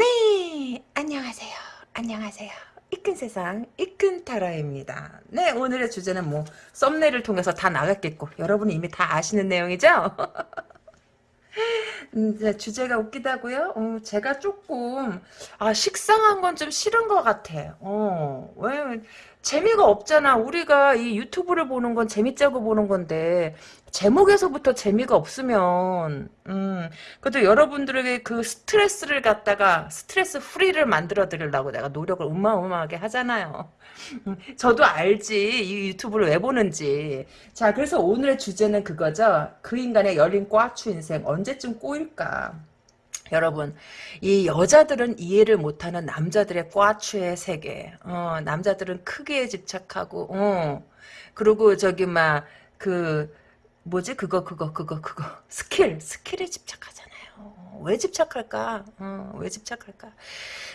네, 안녕하세요. 안녕하세요. 이끈 세상, 이끈 타라입니다. 네, 오늘의 주제는 뭐, 썸네일을 통해서 다 나갔겠고, 여러분이 이미 다 아시는 내용이죠? 음, 네, 주제가 웃기다고요? 어, 제가 조금 아 식상한 건 좀 싫은 것 같아. 어, 왜 재미가 없잖아. 우리가 이 유튜브를 보는 건 재밌자고 보는 건데 제목에서부터 재미가 없으면 음, 그래도 여러분들에게 그 스트레스를 갖다가 스트레스 프리를 만들어 드리려고 내가 노력을 어마어마하게 하잖아요. 음, 저도 알지 이 유튜브를 왜 보는지. 자, 그래서 오늘의 주제는 그거죠. 그 인간의 열린 꽈추 인생 언제쯤 꼬일까? 여러분, 이 여자들은 이해를 못하는 남자들의 꽈추의 세계. 어, 남자들은 크기에 집착하고, 어, 그리고 저기 막그 뭐지 그거 그거 그거 그거 스킬 스킬에 집착하잖아요. 왜 집착할까? 어, 왜 집착할까?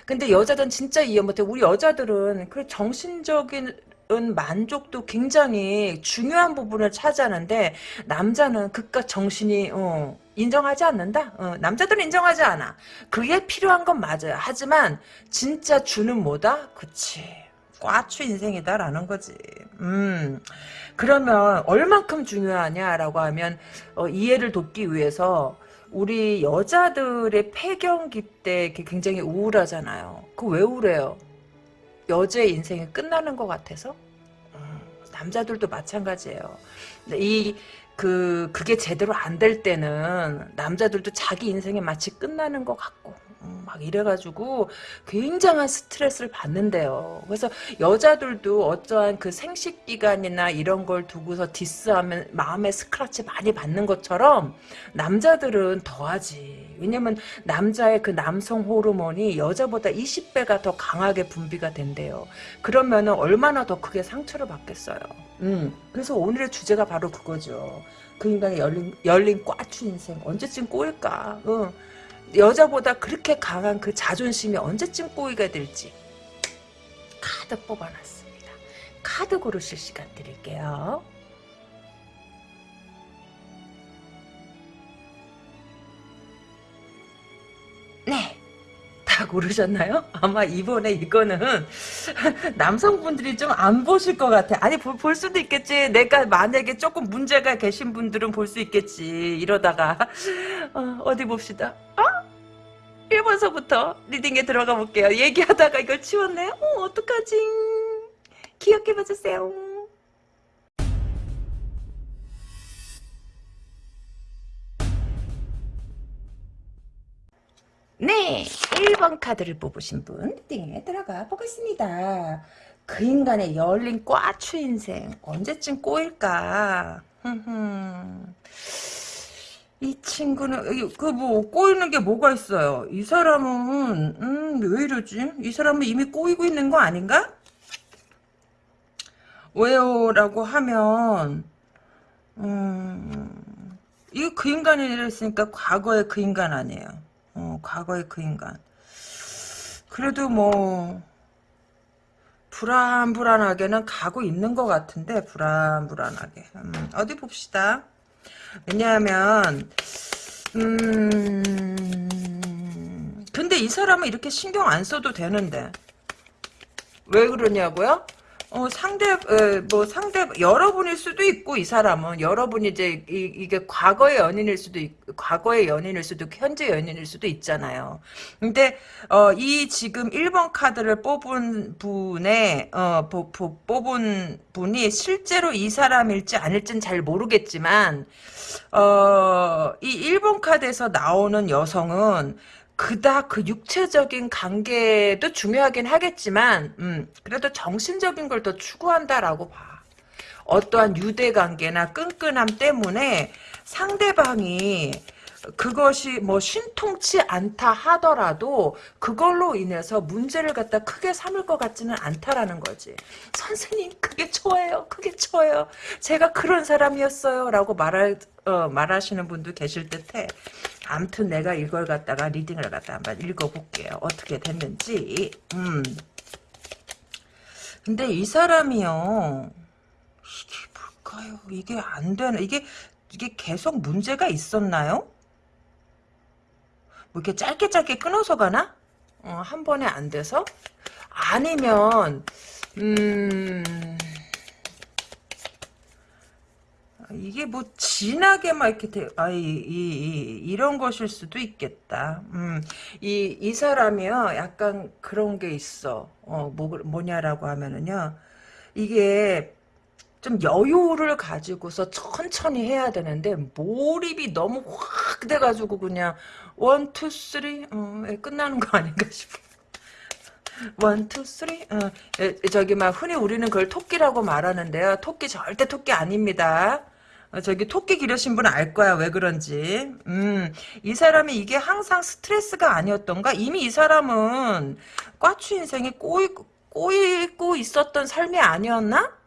근데 여자들은 진짜 이해 못해. 우리 여자들은 그 정신적인 만족도 굉장히 중요한 부분을 차지하는데 남자는 그깟 정신이 어, 인정하지 않는다. 어, 남자들은 인정하지 않아. 그게 필요한 건 맞아요. 하지만 진짜 주는 뭐다? 그치. 꽈추 인생이다라는 거지. 음. 그러면 얼만큼 중요하냐라고 하면 어, 이해를 돕기 위해서 우리 여자들의 폐경기 때 굉장히 우울하잖아요. 그 왜 우울해요? 여자의 인생이 끝나는 것 같아서 음, 남자들도 마찬가지예요. 이 그 그게 제대로 안 될 때는 남자들도 자기 인생이 마치 끝나는 것 같고 음, 막 이래가지고 굉장한 스트레스를 받는데요. 그래서 여자들도 어떠한 그 생식 기간이나 이런 걸 두고서 디스하면 마음의 스크라치 많이 받는 것처럼 남자들은 더하지. 왜냐면 남자의 그 남성 호르몬이 여자보다 20배가 더 강하게 분비가 된대요. 그러면 얼마나 더 크게 상처를 받겠어요. 음, 그래서 오늘의 주제가 바로 그거죠. 그 인간의 열린, 열린 꽈추 인생 언제쯤 꼬일까? 어. 여자보다 그렇게 강한 그 자존심이 언제쯤 꼬이가 될지 카드 뽑아놨습니다. 카드 고르실 시간 드릴게요. 네. 다 고르셨나요? 아마 이번에 이거는 남성분들이 좀 안 보실 것 같아. 아니 볼, 볼, 수도 있겠지. 내가 만약에 조금 문제가 계신 분들은 볼 수 있겠지. 이러다가 어, 디 봅시다. 어? 1번서부터 리딩에 들어가 볼게요. 얘기하다가 이걸 치웠네. 어, 어떡하지? 기억해 봐주세요. 네, 1번 카드를 뽑으신 분 리딩에 들어가 보겠습니다. 그 인간의 열린 꽈추 인생 언제쯤 꼬일까? 이 친구는 그 뭐 꼬이는 게 뭐가 있어요? 이 사람은 음, 왜 이러지? 이 사람은 이미 꼬이고 있는 거 아닌가? 왜요? 라고 하면 음, 이거 그 인간이 이랬으니까 과거의 그 인간 아니에요. 어, 과거의 그 인간. 그래도 뭐 불안불안하게는 가고 있는 것 같은데 불안불안하게 음, 어디 봅시다. 왜냐하면 음 근데 이 사람은 이렇게 신경 안 써도 되는데 왜 그러냐고요? 어, 상대, 어, 뭐, 상대, 여러분일 수도 있고, 이 사람은. 여러분이 이제, 이, 게 과거의 연인일 수도 있고, 과거의 연인일 수도 현재 연인일 수도 있잖아요. 근데, 어, 이 지금 1번 카드를 뽑은 분의, 어, 보, 보, 뽑은 분이 실제로 이 사람일지 아닐지는 잘 모르겠지만, 어, 이 1번 카드에서 나오는 여성은, 그닥 그 육체적인 관계도 중요하긴 하겠지만 음, 그래도 정신적인 걸 더 추구한다라고 봐. 어떠한 유대 관계나 끈끈함 때문에 상대방이 그것이 뭐 신통치 않다 하더라도 그걸로 인해서 문제를 갖다 크게 삼을 것 같지는 않다라는 거지. 선생님 그게 좋아요. 그게 좋아요. 제가 그런 사람이었어요. 라고 말할, 어, 말하시는 분도 계실 듯해. 암튼 내가 이걸 갖다가 리딩을 갖다 한번 읽어볼게요. 어떻게 됐는지. 음. 근데 이 사람이요. 이게 뭘까요? 이게 안 되나? 이게 이게 계속 문제가 있었나요? 뭐 이렇게 짧게 짧게 끊어서 가나? 어, 한 번에 안 돼서? 아니면 음 이게 뭐 진하게 막 이렇게 돼, 아, 이, 이, 이, 런 것일 수도 있겠다. 음, 이, 이 사람이요, 약간 그런 게 있어. 어, 뭐, 뭐냐라고 하면은요, 이게 좀 여유를 가지고서 천천히 해야 되는데, 몰입이 너무 확 돼가지고 그냥, one, two, three, 어, 끝나는 거 아닌가 싶어. one, two, three. 어, 저기 막 흔히 우리는 그걸 토끼라고 말하는데요. 토끼 절대 토끼 아닙니다. 어, 저기 토끼 기르신 분은 알 거야. 왜 그런지. 음, 이 사람이 이게 항상 스트레스가 아니었던가? 이미 이 사람은 꽈추 인생에 꼬이고, 꼬이고 있었던 삶이 아니었나?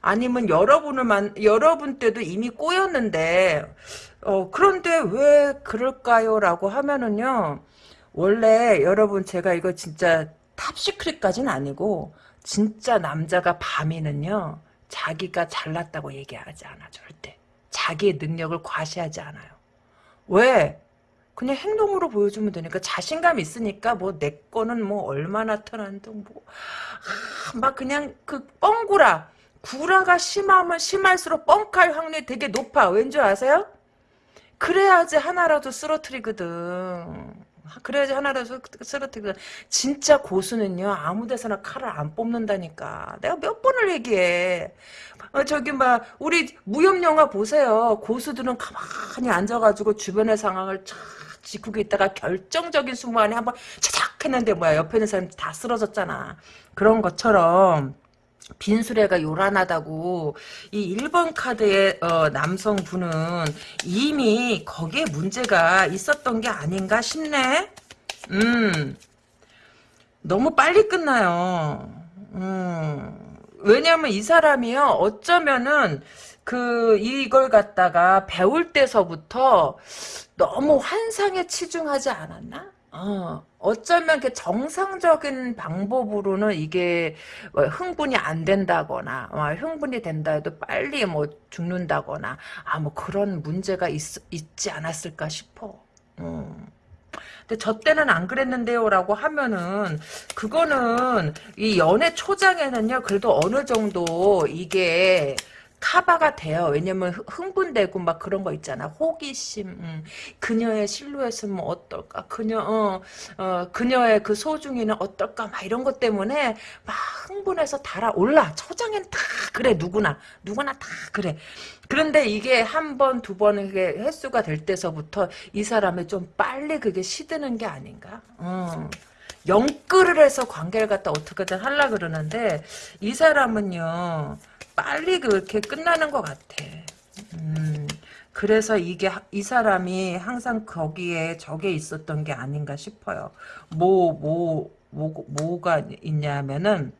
아니면 여러분을 만 여러분 때도 이미 꼬였는데 어, 그런데 왜 그럴까요? 라고 하면은요 원래 여러분 제가 이거 진짜 탑시크릿까지는 아니고 진짜 남자가 밤이는요 자기가 잘났다고 얘기하지 않아 절대. 자기의 능력을 과시하지 않아요. 왜? 그냥 행동으로 보여주면 되니까 자신감 있으니까 뭐 내 거는 뭐 얼마나 편한데 뭐막 아, 그냥 그 뻥구라 구라가 심하면 심할수록 뻥칼 확률이 되게 높아. 왠지 아세요? 그래야지 하나라도 쓰러트리거든. 그래야지 하나라도 쓰러뜨리거든. 진짜 고수는요 아무 데서나 칼을 안 뽑는다니까. 내가 몇 번을 얘기해. 어, 저기 막 우리 무협 영화 보세요. 고수들은 가만히 앉아가지고 주변의 상황을 쫙 지키고 있다가 결정적인 순간에 한번 차작 했는데 뭐야 옆에 있는 사람 다 쓰러졌잖아. 그런 것처럼 빈수레가 요란하다고 이 1번 카드의 어, 남성분은 이미 거기에 문제가 있었던 게 아닌가 싶네. 음. 너무 빨리 끝나요. 음. 왜냐면 이 사람이요. 어쩌면은 그 이걸 갖다가 배울 때서부터 너무 환상에 치중하지 않았나? 어, 어쩌면 그 정상적인 방법으로는 이게 뭐 흥분이 안 된다거나 어, 흥분이 된다 해도 빨리 뭐 죽는다거나 아 뭐 그런 문제가 있, 있지 않았을까 싶어. 음. 근데 저 때는 안 그랬는데요라고 하면은 그거는 이 연애 초장에는요 그래도 어느 정도 이게 카바가 돼요. 왜냐면 흥분되고 막 그런 거 있잖아. 호기심, 음. 그녀의 실루엣은 뭐 어떨까? 그녀, 어, 어, 그녀의 그 소중이는 어떨까? 막 이런 것 때문에 막 흥분해서 달아올라. 초장엔 다 그래, 누구나. 누구나 다 그래. 그런데 이게 한 번, 두 번, 이게 횟수가 될 때서부터 이 사람이 좀 빨리 그게 시드는 게 아닌가? 어. 영끌을 해서 관계를 갖다 어떻게든 하려 그러는데 이 사람은요 빨리 그렇게 끝나는 것 같아. 음, 그래서 이게 이 사람이 항상 거기에 적에 있었던 게 아닌가 싶어요. 뭐 뭐 뭐, 뭐, 가 있냐면은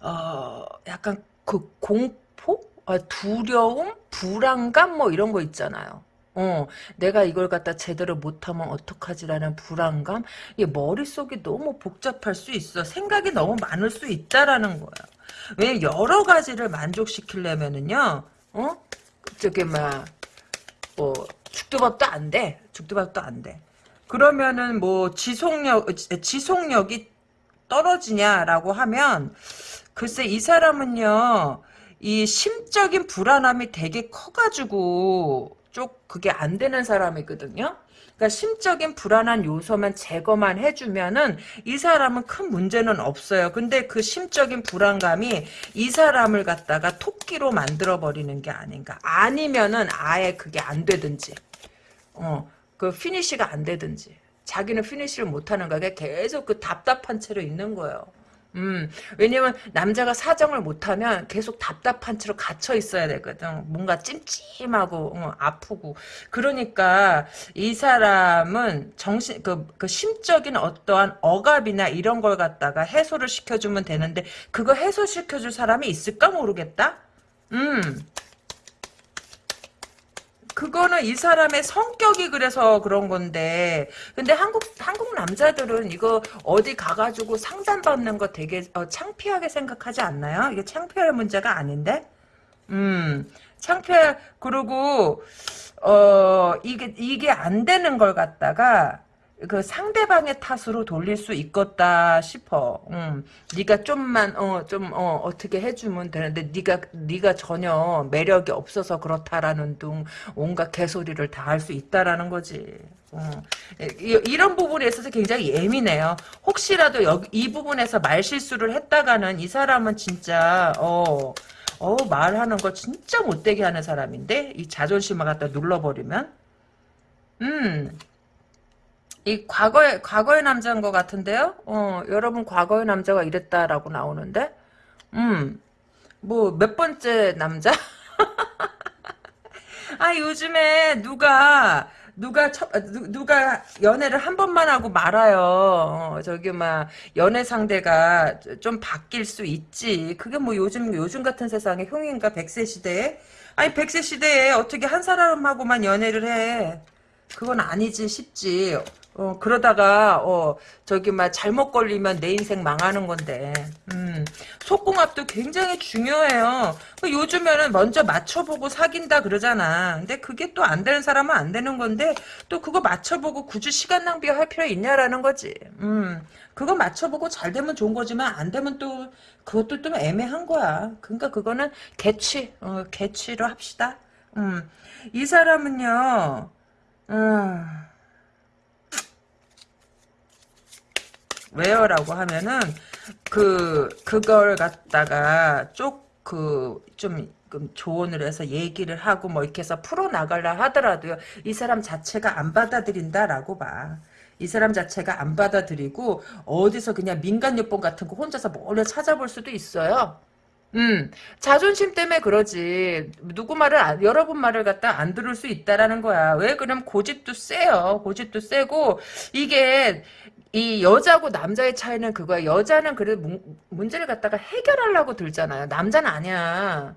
어 약간 그 공포, 아, 두려움, 불안감 뭐 이런 거 있잖아요. 어, 내가 이걸 갖다 제대로 못하면 어떡하지라는 불안감? 이 머릿속이 너무 복잡할 수 있어. 생각이 너무 많을 수 있다라는 거야. 왜 여러 가지를 만족시키려면은요, 어? 저기, 막, 뭐, 죽도밥도 안 돼. 죽도밥도 안 돼. 그러면은 뭐, 지속력, 지속력이 떨어지냐라고 하면, 글쎄, 이 사람은요, 이 심적인 불안함이 되게 커가지고, 쪽 그게 안 되는 사람이거든요. 그러니까 심적인 불안한 요소만 제거만 해주면은 이 사람은 큰 문제는 없어요. 근데 그 심적인 불안감이 이 사람을 갖다가 토끼로 만들어 버리는 게 아닌가. 아니면은 아예 그게 안 되든지, 어, 그 피니시가 안 되든지. 자기는 피니시를 못하는 거야. 계속 그 답답한 채로 있는 거예요. 음, 왜냐면 남자가 사정을 못하면 계속 답답한 채로 갇혀 있어야 되거든. 뭔가 찜찜하고 어, 아프고. 그러니까 이 사람은 정신 그, 그 심적인 어떠한 억압이나 이런 걸 갖다가 해소를 시켜주면 되는데 그거 해소시켜줄 사람이 있을까 모르겠다. 음. 그거는 이 사람의 성격이 그래서 그런 건데 근데 한국 한국 남자들은 이거 어디 가가지고 상담받는 거 되게 어, 창피하게 생각하지 않나요? 이게 창피할 문제가 아닌데 음 창피해 그리고 어 이게 이게 안 되는 걸 갖다가 그 상대방의 탓으로 돌릴 수 있겠다 싶어. 음, 네가 좀만 어좀 어, 어떻게 해주면 되는데 네가 네가 전혀 매력이 없어서 그렇다라는 둥 온갖 개소리를 다 할 수 있다라는 거지. 어. 이, 이런 부분에 있어서 굉장히 예민해요. 혹시라도 여기, 이 부분에서 말 실수를 했다가는 이 사람은 진짜 어. 어 말하는 거 진짜 못되게 하는 사람인데 이 자존심을 갖다 눌러버리면 음 이 과거의 과거의 남자인 것 같은데요. 어 여러분 과거의 남자가 이랬다라고 나오는데, 음 뭐 몇 번째 남자? 아 요즘에 누가 누가 처, 누, 누가 연애를 한 번만 하고 말아요. 어, 저기 막 연애 상대가 좀 바뀔 수 있지. 그게 뭐 요즘 요즘 같은 세상에 흉인가 100세 시대에 아니 100세 시대에 어떻게 한 사람하고만 연애를 해. 그건 아니지 싶지. 어, 그러다가, 어, 저기, 막, 잘못 걸리면 내 인생 망하는 건데, 음, 속궁합도 굉장히 중요해요. 그 요즘에는 먼저 맞춰보고 사귄다 그러잖아. 근데 그게 또 안 되는 사람은 안 되는 건데, 또 그거 맞춰보고 굳이 시간 낭비할 필요 있냐라는 거지. 음, 그거 맞춰보고 잘 되면 좋은 거지만, 안 되면 또, 그것도 좀 애매한 거야. 그러니까 그거는 개취, 어, 개취로 합시다. 음, 이 사람은요, 음, 왜요라고 하면은 그 그걸 갖다가 쪽그좀 조언을 해서 얘기를 하고 뭐 이렇게 해서 풀어 나가려 하더라도요 이 사람 자체가 안 받아들인다라고 봐. 이 사람 자체가 안 받아들이고 어디서 그냥 민간요법 같은 거 혼자서 몰래 찾아볼 수도 있어요. 음, 자존심 때문에 그러지. 누구 말을, 안, 여러분 말을 갖다 안 들을 수 있다라는 거야. 왜 그럼 고집도 세요. 고집도 세고, 이게, 이 여자고 남자의 차이는 그거야. 여자는 그래도 문, 문제를 갖다가 해결하려고 들잖아요. 남자는 아니야.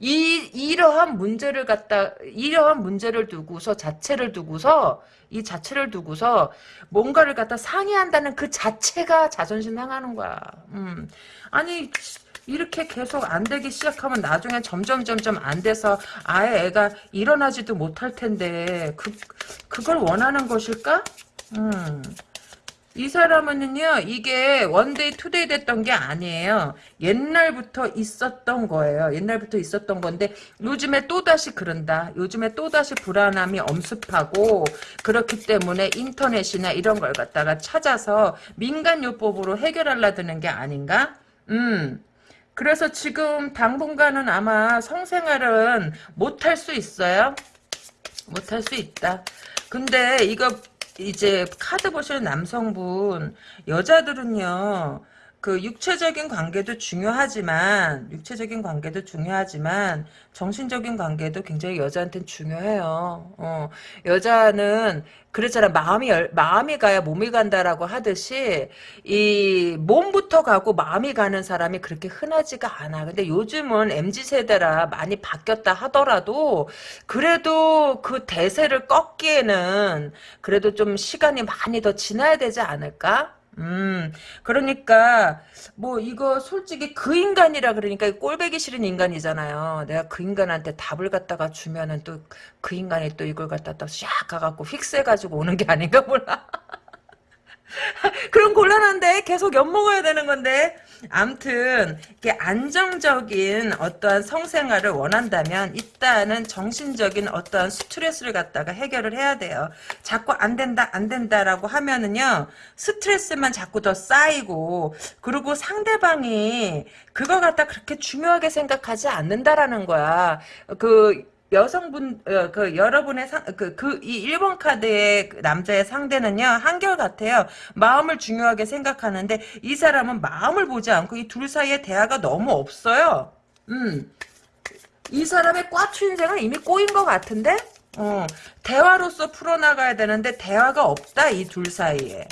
이 이러한 문제를 갖다 이러한 문제를 두고서 자체를 두고서 이 자체를 두고서 뭔가를 갖다 상의한다는 그 자체가 자존심 상하는 거야. 음. 아니 이렇게 계속 안 되기 시작하면 나중에 점점 점점 안 돼서 아예 애가 일어나지도 못할 텐데 그 그걸 원하는 것일까? 음. 이 사람은요 이게 one day two day 됐던 게 아니에요. 옛날부터 있었던 거예요. 옛날부터 있었던 건데 요즘에 또다시 그런다. 요즘에 또다시 불안함이 엄습하고 그렇기 때문에 인터넷이나 이런 걸 갖다가 찾아서 민간요법으로 해결하려 드는 게 아닌가? 음 그래서 지금 당분간은 아마 성생활은 못할 수 있어요? 못할 수 있다. 근데 이거 이제 카드 보시는 남성분 여자들은요 그 육체적인 관계도 중요하지만 육체적인 관계도 중요하지만 정신적인 관계도 굉장히 여자한테는 중요해요. 어, 여자는 그랬잖아 마음이 열, 마음이 가야 몸이 간다라고 하듯이 이 몸부터 가고 마음이 가는 사람이 그렇게 흔하지가 않아. 근데 요즘은 mz 세대라 많이 바뀌었다 하더라도 그래도 그 대세를 꺾기에는 그래도 좀 시간이 많이 더 지나야 되지 않을까? 음, 그러니까, 뭐, 이거 솔직히 그 인간이라 그러니까 꼴배기 싫은 인간이잖아요. 내가 그 인간한테 답을 갖다가 주면은 또 그 인간이 또 이걸 갖다 또샥 가갖고 휙세가지고 오는 게 아닌가 몰라. 그럼 곤란한데 계속 엿먹어야 되는 건데 암튼 이게 안정적인 어떠한 성생활을 원한다면 일단은 정신적인 어떠한 스트레스를 갖다가 해결을 해야 돼요. 자꾸 안 된다 안 된다라고 하면은요 스트레스만 자꾸 더 쌓이고 그리고 상대방이 그거 갖다 그렇게 중요하게 생각하지 않는다라는 거야. 그 여성분 어, 그 여러분의 그그 1번 카드의 그 남자의 상대는요 한결 같아요. 마음을 중요하게 생각하는데 이 사람은 마음을 보지 않고 이 둘 사이에 대화가 너무 없어요. 음. 이 사람의 꽈추 인생은 이미 꼬인 것 같은데? 어, 대화로서 풀어나가야 되는데 대화가 없다 이 둘 사이에.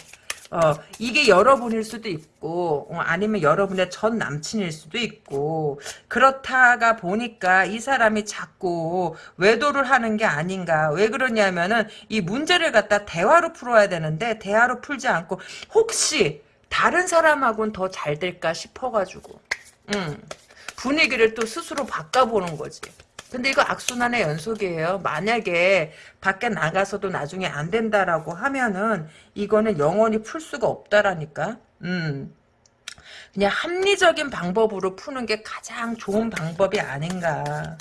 어, 이게 여러분일 수도 있고, 어, 아니면 여러분의 전 남친일 수도 있고, 그렇다가 보니까 이 사람이 자꾸 외도를 하는 게 아닌가. 왜 그러냐면은, 이 문제를 갖다 대화로 풀어야 되는데, 대화로 풀지 않고, 혹시, 다른 사람하고는 더 잘 될까 싶어가지고, 음, 분위기를 또 스스로 바꿔보는 거지. 근데 이거 악순환의 연속이에요. 만약에 밖에 나가서도 나중에 안 된다라고 하면은 이거는 영원히 풀 수가 없다라니까. 음. 그냥 합리적인 방법으로 푸는 게 가장 좋은 방법이 아닌가.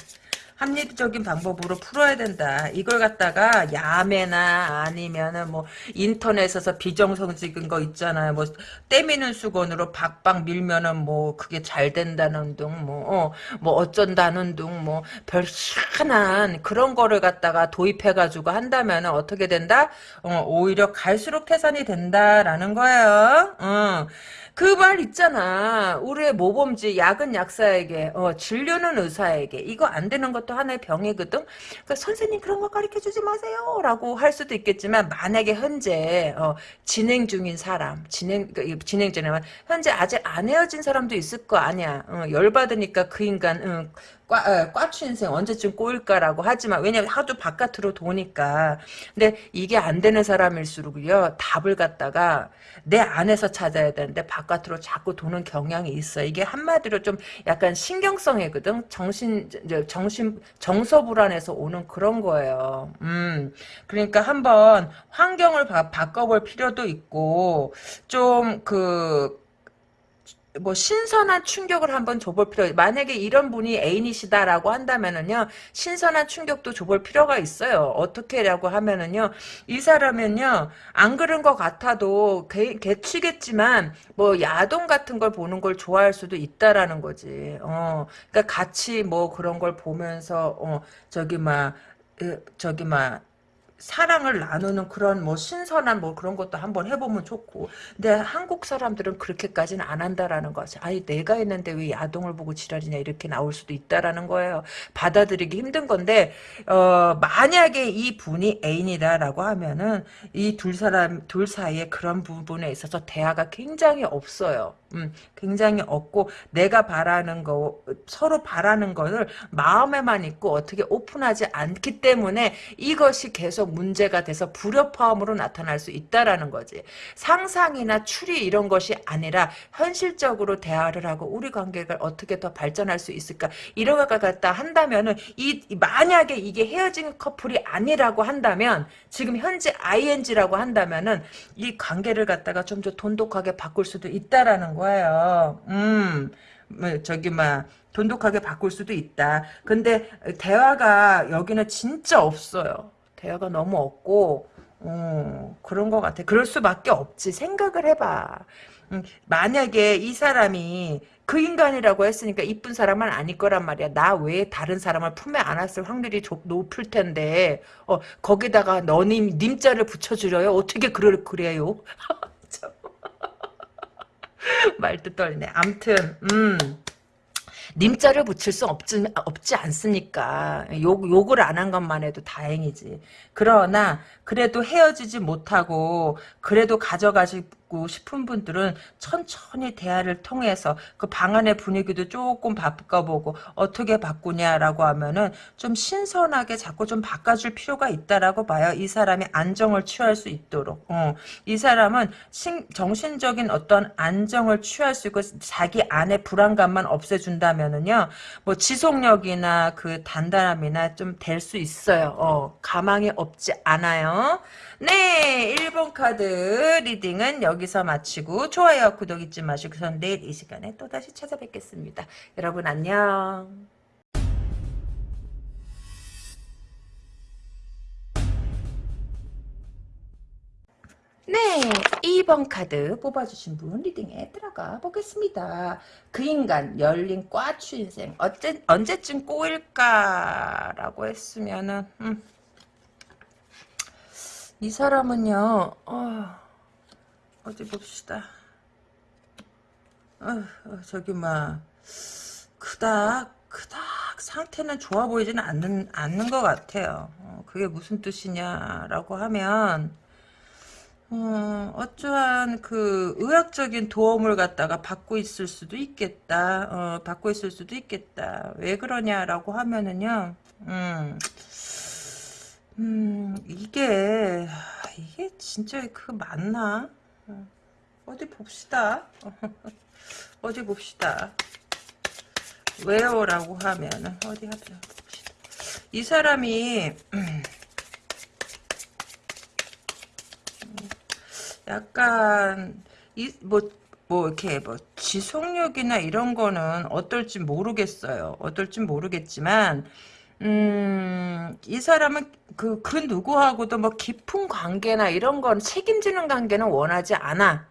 합리적인 방법으로 풀어야 된다. 이걸 갖다가 야매나 아니면은 뭐 인터넷에서 비정성적인 거 있잖아요. 뭐 때미는 수건으로 박박 밀면은 뭐 그게 잘 된다는 둥, 뭐, 어, 뭐 어쩐다는 둥, 뭐 별 희한한 그런 거를 갖다가 도입해가지고 한다면은 어떻게 된다? 어, 오히려 갈수록 태산이 된다라는 거예요. 어. 그 말 있잖아. 우리의 모범지 약은 약사에게 어, 진료는 의사에게 이거 안 되는 것도 하나의 병이거든. 그러니까 선생님 그런 거 가르쳐 주지 마세요 라고 할 수도 있겠지만 만약에 현재 어, 진행 중인 사람 진행 그러니까 진행 중이면 현재 아직 안 헤어진 사람도 있을 거 아니야. 어, 열 받으니까 그 인간 어, 과추 인생 언제쯤 꼬일까라고 하지만 왜냐면 하도 바깥으로 도니까. 근데 이게 안 되는 사람일수록요 답을 갖다가 내 안에서 찾아야 되는데 바깥으로 자꾸 도는 경향이 있어 이게 한마디로 좀 약간 신경성이거든. 정신 정신 정서 불안에서 오는 그런 거예요. 음. 그러니까 한번 환경을 바, 바꿔볼 필요도 있고 좀그 뭐 신선한 충격을 한번 줘볼 필요 만약에 이런 분이 애인이시다라고 한다면은요 신선한 충격도 줘볼 필요가 있어요. 어떻게라고 하면은요 이 사람은요 안 그런 것 같아도 개, 개치겠지만 뭐 야동 같은 걸 보는 걸 좋아할 수도 있다라는 거지. 어 그러니까 같이 뭐 그런 걸 보면서 어 저기 막 저기 막 사랑을 나누는 그런 뭐 신선한 뭐 그런 것도 한번 해보면 좋고. 근데 한국 사람들은 그렇게까지는 안 한다라는 거지 아니 내가 있는데 왜 야동을 보고 지랄이냐 이렇게 나올 수도 있다라는 거예요. 받아들이기 힘든 건데 어 만약에 이 분이 애인이다라고 하면은 이 둘 사람 둘 사이에 그런 부분에 있어서 대화가 굉장히 없어요 음, 굉장히 없고 내가 바라는 거 서로 바라는 거를 마음에만 있고 어떻게 오픈하지 않기 때문에 이것이 계속 문제가 돼서 불협화음으로 나타날 수 있다라는 거지. 상상이나 추리 이런 것이 아니라 현실적으로 대화를 하고 우리 관계가 어떻게 더 발전할 수 있을까 이런 걸 갖다 한다면은 이 만약에 이게 헤어진 커플이 아니라고 한다면 지금 현재 ing라고 한다면은 이 관계를 갖다가 좀 더 돈독하게 바꿀 수도 있다라는 거. 거예요. 음, 뭐 저기 막 돈독하게 바꿀 수도 있다. 근데 대화가 여기는 진짜 없어요. 대화가 너무 없고 어, 그런 것 같아. 그럴 수밖에 없지. 생각을 해봐. 음, 만약에 이 사람이 그 인간이라고 했으니까 이쁜 사람은 아닐 거란 말이야. 나 외에 다른 사람을 품에 안았을 확률이 높을 텐데 어, 거기다가 너님 님자를 붙여주려요? 어떻게 그럴 그래요? 말도 떨리네. 암튼 음. 님자를 붙일 수 없지, 없지 않습니까? 욕, 욕을 안 한 것만 해도 다행이지. 그러나, 그래도 헤어지지 못하고, 그래도 가져가시, 받고 싶은 분들은 천천히 대화를 통해서 그 방 안의 분위기도 조금 바꿔보고 어떻게 바꾸냐라고 하면은 좀 신선하게 자꾸 좀 바꿔줄 필요가 있다라고 봐요. 이 사람이 안정을 취할 수 있도록. 어. 이 사람은 신, 정신적인 어떤 안정을 취할 수 있고 자기 안의 불안감만 없애준다면은요. 뭐 지속력이나 그 단단함이나 좀 될 수 있어요. 어. 가망이 없지 않아요. 네, 1번 카드 reading은 여기서 마치고 좋아요, 구독 잊지 마시고 전 내일 이 시간에 또다시 찾아뵙겠습니다. 여러분 안녕. 네, 2번 카드 뽑아주신 분 reading에 들어가 보겠습니다. 그 인간 열린 꽈추 인생 어째, 언제쯤 꼬일까라고 했으면은 음. 이 사람은요, 어, 어디 봅시다. 어, 어, 저기, 막, 그닥, 그닥 상태는 좋아 보이지는 않는, 않는 것 같아요. 어, 그게 무슨 뜻이냐라고 하면, 어, 어떠한 그 의학적인 도움을 갖다가 받고 있을 수도 있겠다. 어, 받고 있을 수도 있겠다. 왜 그러냐라고 하면은요, 음, 음, 이게, 이게 진짜 그 맞나? 어, 어디 봅시다. 어디 봅시다. 왜요? 라고 하면은, 어디 봅시다. 이 사람이 약간 이 뭐 뭐 이렇게 뭐 지속력이나 이런 거는 어떨지 모르겠어요. 어떨지 모르겠지만 음, 이 사람은 그, 그 누구하고도 뭐 깊은 관계나 이런 건 책임지는 관계는 원하지 않아.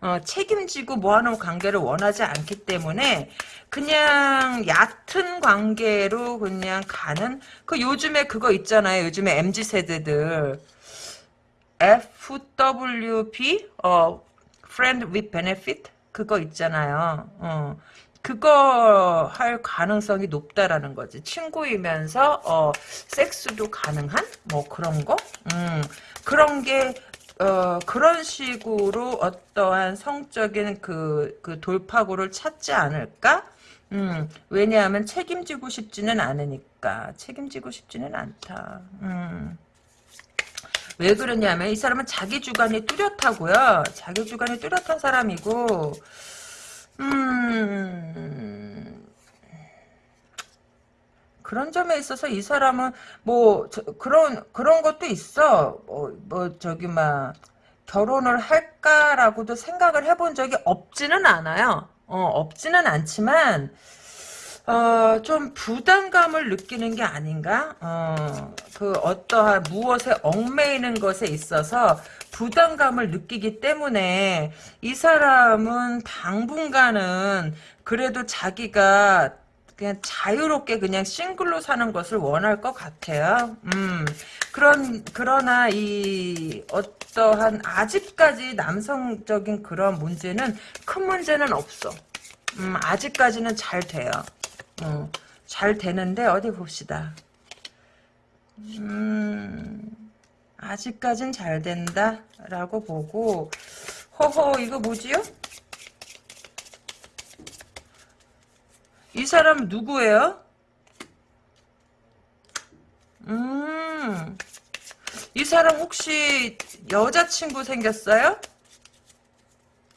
어, 책임지고 뭐하는 관계를 원하지 않기 때문에 그냥 얕은 관계로 그냥 가는 그 요즘에 그거 있잖아요. 요즘에 MZ 세대들 FWB 어 Friend with Benefit 그거 있잖아요. 어. 그거 할 가능성이 높다라는 거지. 친구이면서 어 섹스도 가능한 뭐 그런 거? 음. 그런 게 어, 그런 식으로 어떠한 성적인 그, 그 돌파구를 찾지 않을까? 음, 왜냐하면 책임지고 싶지는 않으니까. 책임지고 싶지는 않다. 음. 왜 그러냐면 이 사람은 자기 주관이 뚜렷하고요. 자기 주관이 뚜렷한 사람이고 음 그런 점에 있어서 이 사람은 뭐 저, 그런 그런 것도 있어. 뭐, 뭐 저기 막 결혼을 할까라고도 생각을 해본 적이 없지는 않아요. 어, 없지는 않지만 어, 좀 부담감을 느끼는 게 아닌가? 어, 그 어떠한 무엇에 얽매이는 것에 있어서 부담감을 느끼기 때문에 이 사람은 당분간은 그래도 자기가 그냥 자유롭게 그냥 싱글로 사는 것을 원할 것 같아요. 음, 그런, 그러나 이 어떠한 아직까지 남성적인 그런 문제는 큰 문제는 없어. 음, 아직까지는 잘 돼요. 어, 잘 되는데 어디 봅시다. 음, 아직까진 잘 된다 라고 보고 허허 이거 뭐지요? 이 사람 누구예요? 음, 이 사람 혹시 여자친구 생겼어요?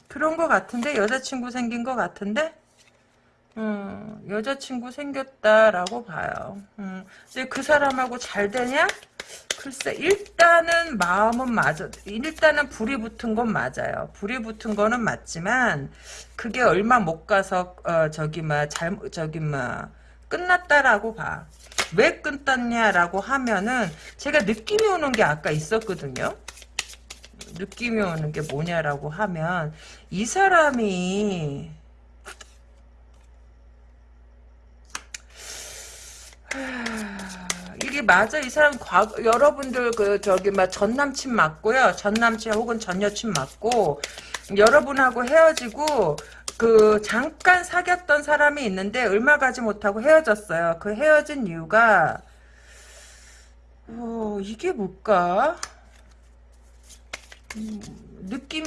그런 거 같은데? 여자친구 생긴 거 같은데? 음, 여자친구 생겼다라고 봐요. 음, 근데 그 사람하고 잘 되냐? 글쎄, 일단은 마음은 맞아. 일단은 불이 붙은 건 맞아요. 불이 붙은 거는 맞지만, 그게 얼마 못 가서, 어, 저기, 막, 잘, 저기, 막, 끝났다라고 봐. 왜 끝났냐라고 하면은, 제가 느낌이 오는 게 아까 있었거든요. 느낌이 오는 게 뭐냐라고 하면, 이 사람이, 이게 맞아? 이 사람 과 여러분들 그 저기 막 전남친 맞고요. 전남친 혹은 전여친 맞고 여러분하고 헤어지고 그 잠깐 사귀었던 사람이 있는데 얼마 가지 못하고 헤어졌어요. 그 헤어진 이유가 어 이게 뭘까? 음, 느낌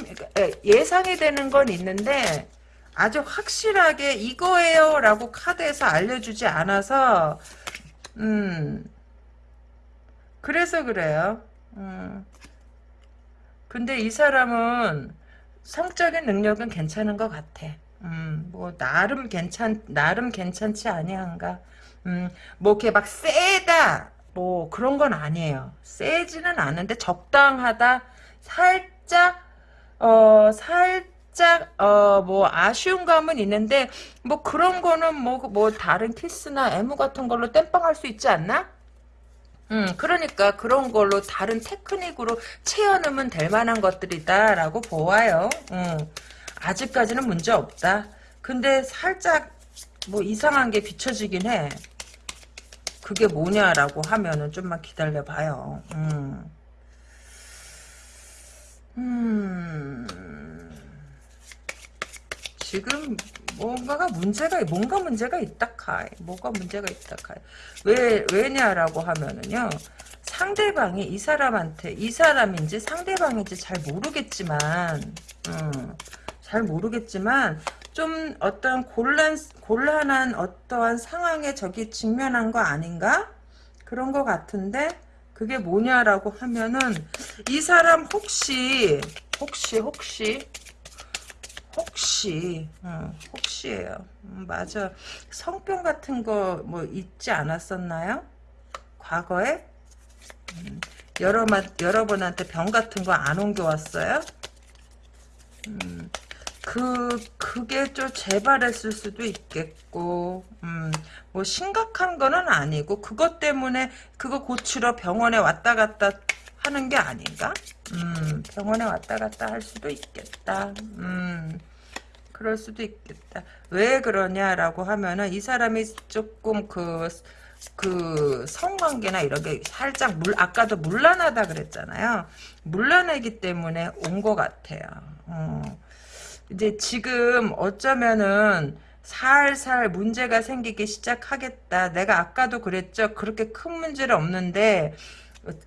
예상이 되는 건 있는데 아주 확실하게 이거예요 라고 카드에서 알려주지 않아서 음. 그래서 그래요. 음. 근데 이 사람은 성적인 능력은 괜찮은 것 같아. 음, 뭐 나름 괜찮 나름 괜찮지 아니한가. 음, 뭐 이렇게 막 세다 뭐 그런 건 아니에요. 세지는 않은데 적당하다. 살짝 어 살짝 어 뭐 아쉬운 감은 있는데 뭐 그런 거는 뭐뭐 뭐 다른 키스나 애무 같은 걸로 땜빵할 수 있지 않나? 음, 그러니까 그런 걸로 다른 테크닉으로 채워넣으면 될 만한 것들이다라고 보아요. 음, 아직까지는 문제 없다. 근데 살짝 뭐 이상한 게 비춰지긴 해. 그게 뭐냐라고 하면은 좀만 기다려봐요. 음. 음. 지금 뭔가가 문제가 뭔가 문제가 있다 카이. 뭐가 문제가 있다 카이. 왜 왜냐라고 하면은요 상대방이 이 사람한테 이 사람인지 상대방인지 잘 모르겠지만 음, 잘 모르겠지만 좀 어떤 곤란 곤란한 어떠한 상황에 저기 직면한 거 아닌가? 그런 거 같은데 그게 뭐냐라고 하면은 이 사람 혹시 혹시 혹시 혹시 어, 혹시예요 음, 맞아 성병 같은 거 뭐 있지 않았었나요 과거에 음, 여러 여러분한테 병 같은 거 안 옮겨왔어요? 음, 그 그게 좀 재발했을 수도 있겠고, 음, 뭐 심각한 거는 아니고 그것 때문에 그거 고치러 병원에 왔다 갔다 하는 게 아닌가? 음, 병원에 왔다 갔다 할 수도 있겠다. 음. 그럴 수도 있겠다. 왜 그러냐라고 하면은 이 사람이 조금 그, 그 성관계나 이런 게 살짝 물, 아까도 물란하다 그랬잖아요. 물란하기 때문에 온 것 같아요. 어. 이제 지금 어쩌면은 살살 문제가 생기기 시작하겠다. 내가 아까도 그랬죠. 그렇게 큰 문제는 없는데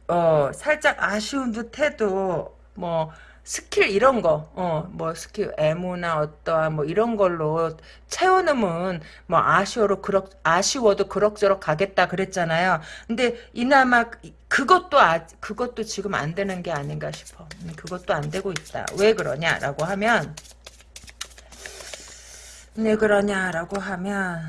어 살짝 아쉬운 듯해도 뭐 스킬 이런 거, 어, 뭐 스킬 애무나 어떠한 뭐 이런 걸로 채워놓으면 뭐 아쉬워로 그럭 아쉬워도 그럭저럭 가겠다 그랬잖아요. 근데 이나마 그것도 아 그것도 지금 안 되는 게 아닌가 싶어. 음, 그것도 안 되고 있다. 왜 그러냐라고 하면 왜 그러냐라고 하면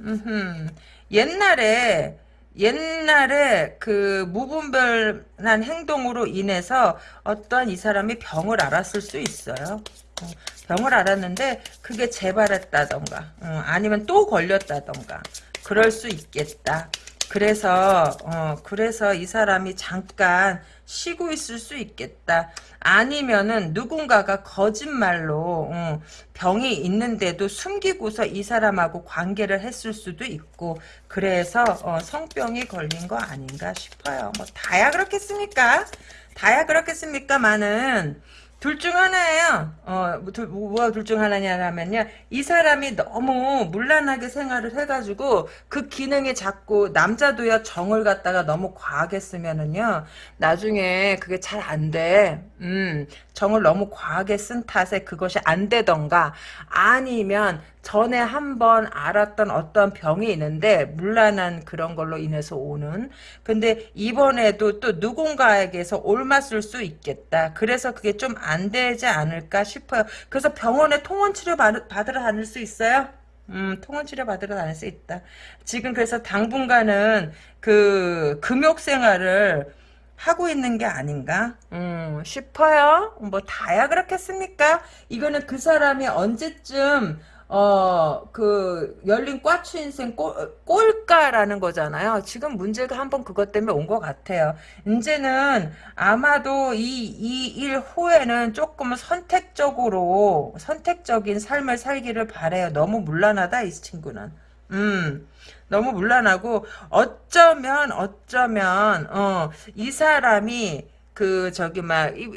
음흠, 옛날에 옛날에 그 무분별한 행동으로 인해서 어떠한 이 사람이 병을 알았을 수 있어요. 어, 병을 알았는데 그게 재발했다던가 어, 아니면 또 걸렸다던가 그럴 수 있겠다. 그래서 어 그래서 이 사람이 잠깐 쉬고 있을 수 있겠다. 아니면은 누군가가 거짓말로 어, 병이 있는데도 숨기고서 이 사람하고 관계를 했을 수도 있고 그래서 어, 성병이 걸린 거 아닌가 싶어요. 뭐 다야 그렇겠습니까? 다야 그렇겠습니까만은 둘 중 하나예요. 어, 뭐 둘, 뭐가 둘 중 하나냐면요. 이 사람이 너무 물란하게 생활을 해가지고 그 기능이 자꾸 남자도요 정을 갖다가 너무 과하게 쓰면은요. 나중에 그게 잘 안 돼. 음, 정을 너무 과하게 쓴 탓에 그것이 안 되던가 아니면 전에 한번 알았던 어떤 병이 있는데 물란한 그런 걸로 인해서 오는. 근데 이번에도 또 누군가에게서 옮았을 수 있겠다. 그래서 그게 좀 안 되지 않을까 싶어요. 그래서 병원에 통원 치료 받으러 다닐 수 있어요? 음, 통원 치료 받으러 다닐 수 있다. 지금 그래서 당분간은 그 금욕 생활을 하고 있는 게 아닌가? 음, 싶어요. 뭐 다야 그렇겠습니까? 이거는 그 사람이 언제쯤 어, 그, 열린 꽈추 인생 꼴, 꼴까라는 거잖아요. 지금 문제가 한번 그것 때문에 온 것 같아요. 이제는 아마도 이, 이 일 후에는 조금 선택적으로, 선택적인 삶을 살기를 바래요. 너무 물란하다, 이 친구는. 음. 너무 물란하고 어쩌면 어쩌면 어 이 사람이 그 저기 막이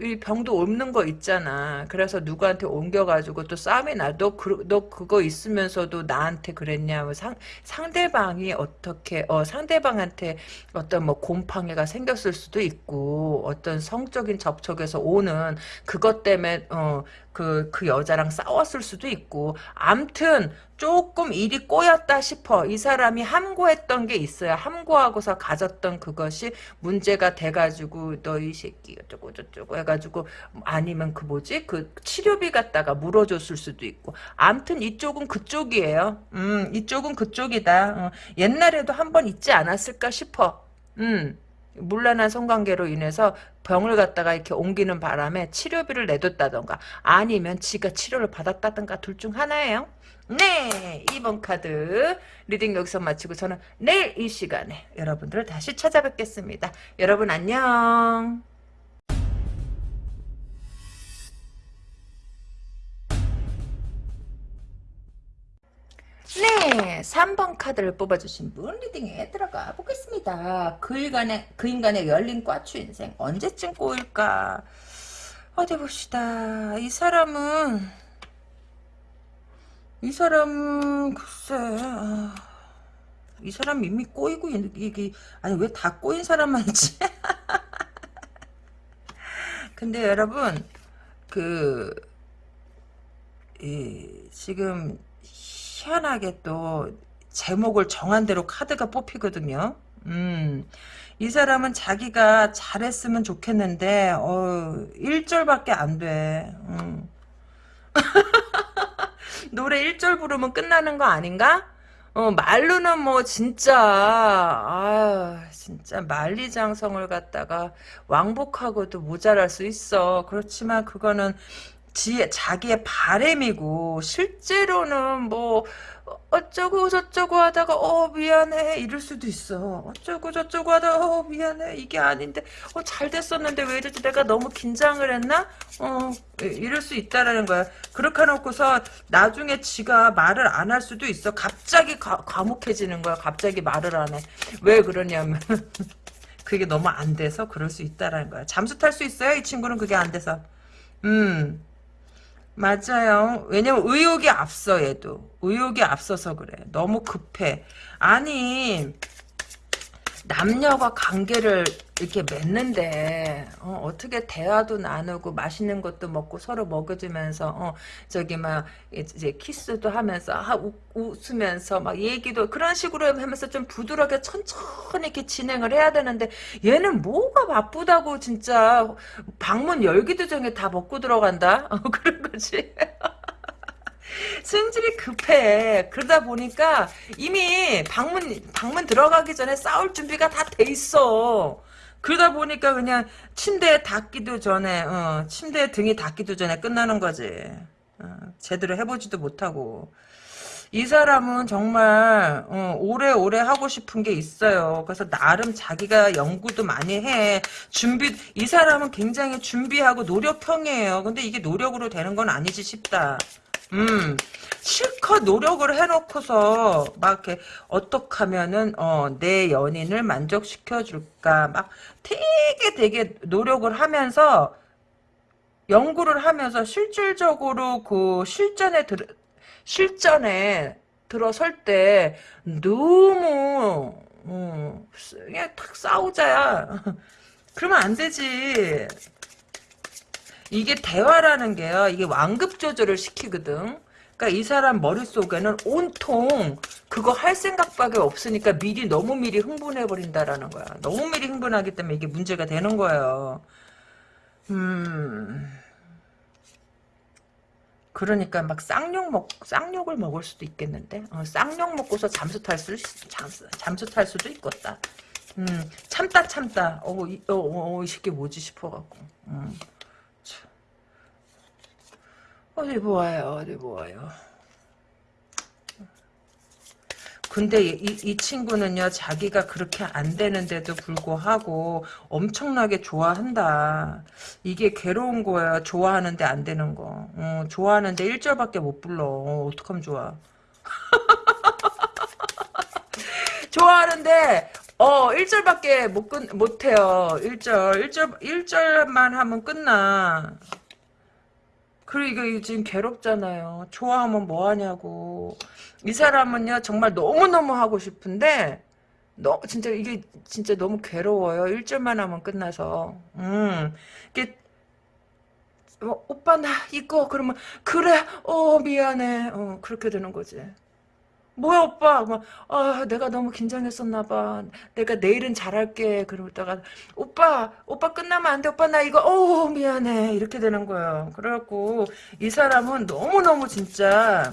이, 병도 옮는 거 있잖아. 그래서 누구한테 옮겨가지고 또 싸움이 나. 너, 그, 너 그거 있으면서도 나한테 그랬냐. 뭐상 상대방이 어떻게 어 상대방한테 어떤 뭐 곰팡이가 생겼을 수도 있고 어떤 성적인 접촉에서 오는 그것 때문에 어 그, 그 여자랑 싸웠을 수도 있고, 암튼, 조금 일이 꼬였다 싶어. 이 사람이 함구했던 게 있어요. 함구하고서 가졌던 그것이 문제가 돼가지고, 너 이 새끼, 어쩌고 저쩌고 해가지고, 아니면 그 뭐지? 그 치료비 갖다가 물어줬을 수도 있고. 암튼 이쪽은 그쪽이에요. 음, 이쪽은 그쪽이다. 어, 옛날에도 한 번 있지 않았을까 싶어. 음. 물란한 성관계로 인해서 병을 갖다가 이렇게 옮기는 바람에 치료비를 내뒀다던가 아니면 지가 치료를 받았다던가 둘 중 하나예요. 네 2번 카드 reading 여기서 마치고 저는 내일 이 시간에 여러분들을 다시 찾아뵙겠습니다. 여러분 안녕 네, 3번 카드를 뽑아주신 분 reading에 들어가 보겠습니다. 그 인간의, 그 인간의 열린 꽈추 인생 언제쯤 꼬일까? 어디 봅시다. 이 사람은 이 사람은 글쎄 아, 이 사람 이미 꼬이고 이게 아니 왜 다 꼬인 사람만 있지? 근데 여러분 그 이, 지금 희한하게 또 제목을 정한 대로 카드가 뽑히거든요. 음, 이 사람은 자기가 잘했으면 좋겠는데 어, 1절밖에 안 돼. 음. 노래 1절 부르면 끝나는 거 아닌가? 어, 말로는 뭐 진짜 아 진짜 만리장성을 갖다가 왕복하고도 모자랄 수 있어. 그렇지만 그거는 지 자기의 바램이고 실제로는 뭐 어쩌고 저쩌고 하다가 어 미안해 이럴 수도 있어. 어쩌고 저쩌고 하다가 어 미안해 이게 아닌데 어 잘 됐었는데 왜 이러지 내가 너무 긴장을 했나? 어 이럴 수 있다라는 거야. 그렇게 해놓고서 나중에 지가 말을 안 할 수도 있어. 갑자기 과, 과묵해지는 거야. 갑자기 말을 안 해. 왜 그러냐면 그게 너무 안 돼서 그럴 수 있다라는 거야. 잠수 탈 수 있어요? 이 친구는 그게 안 돼서. 음. 맞아요. 왜냐면 의욕이 앞서 얘도. 의욕이 앞서서 그래. 너무 급해. 아니 남녀가 관계를 이렇게 맺는데 어, 떻게 대화도 나누고 맛있는 것도 먹고 서로 먹여주면서 어, 저기 막 이제 키스도 하면서 하, 우, 웃으면서 막 얘기도 그런 식으로 하면서 좀 부드럽게 천천히 이렇게 진행을 해야 되는데 얘는 뭐가 바쁘다고 진짜 방문 열기도 전에 다 먹고 들어간다 어, 그런 거지. 승질이 급해. 그러다 보니까 이미 방문 방문 들어가기 전에 싸울 준비가 다 돼 있어. 그러다 보니까 그냥 침대에 닿기도 전에 어, 침대에 등이 닿기도 전에 끝나는 거지. 어, 제대로 해보지도 못하고. 이 사람은 정말 어, 오래오래 하고 싶은 게 있어요. 그래서 나름 자기가 연구도 많이 해. 준비 이 사람은 굉장히 준비하고 노력형이에요. 근데 이게 노력으로 되는 건 아니지 싶다. 음, 실컷 노력을 해놓고서 막 이렇게 어떻게 하면은 어, 내 연인을 만족시켜 줄까 막 되게 되게 노력을 하면서 연구를 하면서 실질적으로 그 실전에 들 실전에 들어설 때 너무 어, 그냥 탁 싸우자야. 그러면 안 되지. 이게 대화라는 게요. 이게 완급 조절을 시키거든. 그러니까 이 사람 머릿속에는 온통 그거 할 생각밖에 없으니까 미리 너무 미리 흥분해 버린다라는 거야. 너무 미리 흥분하기 때문에 이게 문제가 되는 거예요. 음. 그러니까 막 쌍욕 먹 쌍욕을 먹을 수도 있겠는데. 어, 쌍욕 먹고서 잠수 탈 수, 잠수, 잠수 탈 수도 있겠다. 음, 참다 참다. 어, 이, 어, 어, 이 새끼 뭐지 싶어갖고. 음. 어디 보아요, 어디 보아요. 근데 이, 이 친구는요, 자기가 그렇게 안 되는데도 불구하고 엄청나게 좋아한다. 이게 괴로운 거야, 좋아하는데 안 되는 거. 어, 좋아하는데 1절밖에 못 불러. 어, 어떡하면 좋아. 좋아하는데, 어, 1절밖에 못, 끝, 못 해요. 1절. 1절, 1절만 하면 끝나. 그리고 이거 지금 괴롭잖아요. 좋아하면 뭐하냐고. 이 사람은요, 정말 너무너무 하고 싶은데, 너, 진짜 이게 진짜 너무 괴로워요. 일절만 하면 끝나서. 음, 이게, 어, 오빠 나 이거 그러면 그래 어 미안해 어 그렇게 되는 거지 뭐야 오빠? 막, 아 내가 너무 긴장했었나 봐. 내가 내일은 잘할게. 그러다가 오빠 오빠 끝나면 안 돼. 오빠 나 이거 어 미안해. 이렇게 되는 거예요. 그래갖고 이 사람은 너무너무 진짜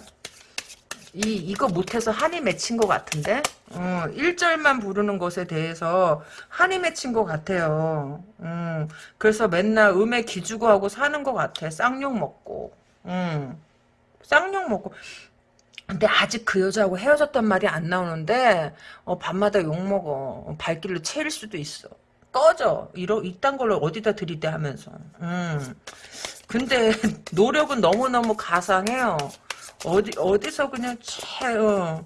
이 이거 못해서 한이 맺힌 것 같은데? 어, 1절만 부르는 것에 대해서 한이 맺힌 것 같아요. 음, 그래서 맨날 음에 기주고 하고 사는 것 같아. 쌍욕 먹고. 음, 쌍욕 먹고 근데 아직 그 여자하고 헤어졌단 말이 안 나오는데 어, 밤마다 욕먹어 발길로 채일 수도 있어 꺼져 이러 이딴 걸로 어디다 들이대 하면서 음. 근데 노력은 너무너무 가상해요 어디 어디서 그냥 채 어.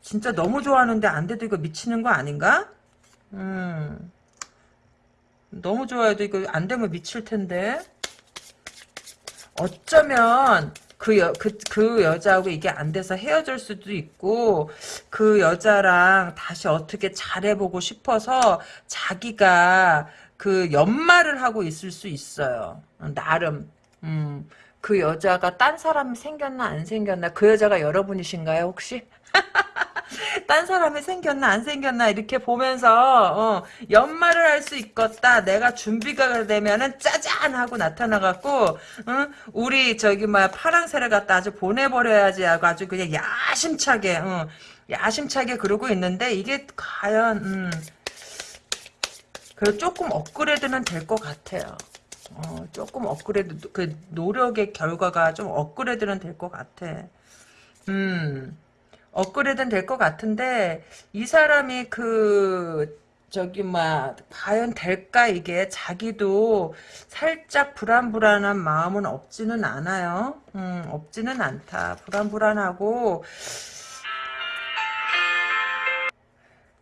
진짜 너무 좋아하는데 안 돼도 이거 미치는 거 아닌가? 음. 너무 좋아해도 이거 안 되면 미칠 텐데. 어쩌면 그, 여, 그, 그 여자하고 이게 안 돼서 헤어질 수도 있고, 그 여자랑 다시 어떻게 잘해보고 싶어서 자기가 그 연말을 하고 있을 수 있어요. 나름. 음, 그 여자가 딴 사람이 생겼나 안 생겼나 그 여자가 여러분이신가요 혹시? 딴 사람이 생겼나 안 생겼나 이렇게 보면서 어, 연말을 할 수 있겠다. 내가 준비가 되면은 짜잔 하고 나타나갖고 응? 우리 저기 막 파랑새를 갖다 아주 보내버려야지 하고 아주 그냥 야심차게 어, 야심차게 그러고 있는데 이게 과연 음, 그 조금 업그레이드는 될 것 같아요. 어, 조금 업그레이드 그 노력의 결과가 좀 업그레이드는 될 것 같아. 음. 업그레이드는 될 것 같은데 이 사람이 그 저기 막 과연 될까 이게 자기도 살짝 불안불안한 마음은 없지는 않아요. 음, 없지는 않다. 불안불안하고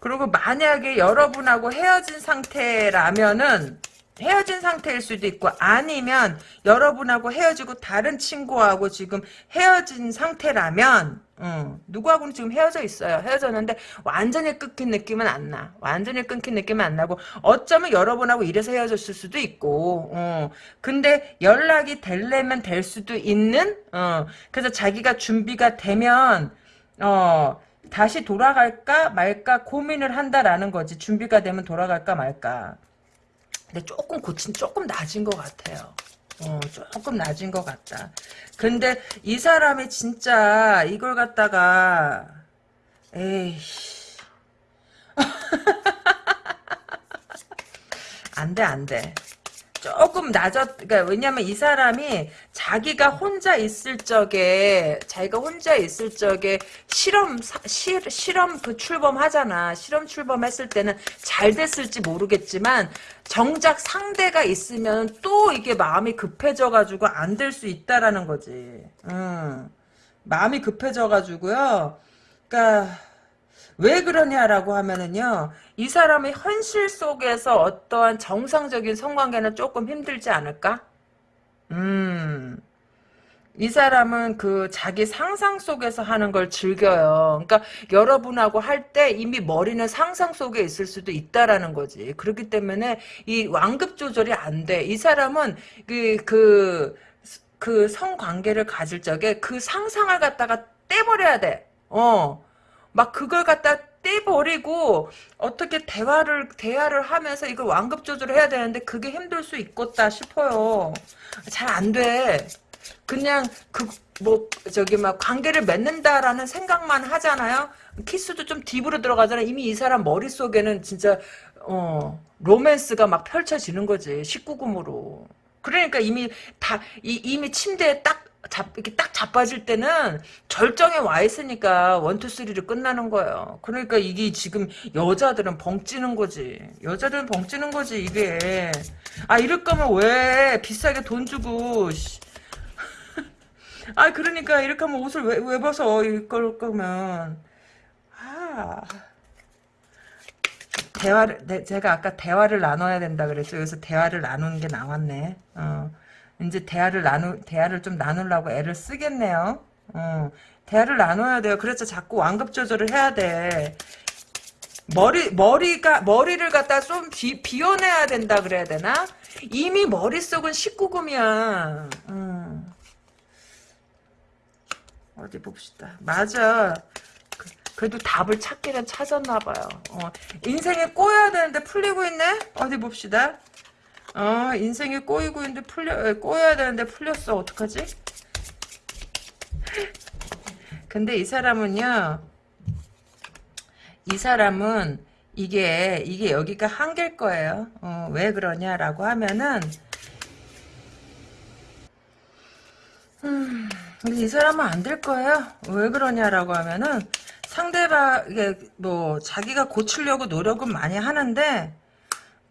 그리고 만약에 여러분하고 헤어진 상태라면은 헤어진 상태일 수도 있고 아니면 여러분하고 헤어지고 다른 친구하고 지금 헤어진 상태라면 어, 누구하고는 지금 헤어져 있어요. 헤어졌는데 완전히 끊긴 느낌은 안 나. 완전히 끊긴 느낌은 안 나고 어쩌면 여러분하고 이래서 헤어졌을 수도 있고 어, 근데 연락이 될려면 될 수도 있는 어, 그래서 자기가 준비가 되면 어, 다시 돌아갈까 말까 고민을 한다라는 거지. 준비가 되면 돌아갈까 말까. 근데 조금 고친 조금 낮은 것 같아요. 어, 조금 낮은 것 같다. 근데 이 사람이 진짜 이걸 갖다가 에이씨 안돼 안돼 조금 낮았, 그러니까 왜냐면 이 사람이 자기가 혼자 있을 적에, 자기가 혼자 있을 적에 실험, 사, 실, 실험 그 출범하잖아. 실험 출범했을 때는 잘 됐을지 모르겠지만, 정작 상대가 있으면 또 이게 마음이 급해져가지고 안 될 수 있다라는 거지. 음. 마음이 급해져가지고요. 그니까, 왜 그러냐라고 하면은요, 이 사람의 현실 속에서 어떠한 정상적인 성관계는 조금 힘들지 않을까? 음, 이 사람은 그 자기 상상 속에서 하는 걸 즐겨요. 그러니까 여러분하고 할 때 이미 머리는 상상 속에 있을 수도 있다라는 거지. 그렇기 때문에 이 완급 조절이 안 돼. 이 사람은 그, 그, 그 성관계를 가질 적에 그 상상을 갖다가 떼버려야 돼. 어. 막 그걸 갖다 떼버리고 어떻게 대화를 대화를 하면서 이걸 완급 조절을 해야 되는데 그게 힘들 수 있겠다 싶어요. 잘 안 돼. 그냥 그 뭐 저기 막 관계를 맺는다라는 생각만 하잖아요. 키스도 좀 딥으로 들어가잖아. 이미 이 사람 머릿속에는 진짜 어 로맨스가 막 펼쳐지는 거지. 19금으로. 그러니까 이미 다 이, 이미 침대에 딱 잡, 이렇게 딱 자빠질 때는 절정에 와 있으니까 원투 쓰리로 끝나는 거예요. 그러니까 이게 지금 여자들은 벙찌는 거지. 여자들은 벙찌는 거지 이게. 아 이럴 거면 왜 비싸게 돈 주고 아 그러니까 이렇게 하면 옷을 왜, 왜 벗어 이걸 거면 아 대화를 네, 제가 아까 대화를 나눠야 된다 그랬죠. 여기서 대화를 나누는 게 나왔네. 어. 이제 대화를 나누 대화를 좀 나누려고 애를 쓰겠네요. 어, 대화를 나눠야 돼요. 그래서 자꾸 완급 조절을 해야 돼. 머리 머리가 머리를 갖다 좀 비, 비워내야 된다 그래야 되나? 이미 머릿속은 19금이야. 음. 어디 봅시다. 맞아. 그, 그래도 답을 찾기는 찾았나 봐요. 어, 인생에 꼬여야 되는데 풀리고 있네? 어디 봅시다. 어, 인생에 꼬이고 있는데 풀려, 꼬여야 되는데 풀렸어. 어떡하지? 근데 이 사람은요, 이 사람은 이게, 이게 여기가 한계일 거예요. 어, 왜 그러냐라고 하면은, 음, 이 사람은 안 될 거예요. 왜 그러냐라고 하면은, 상대방, 이게 뭐, 자기가 고치려고 노력은 많이 하는데,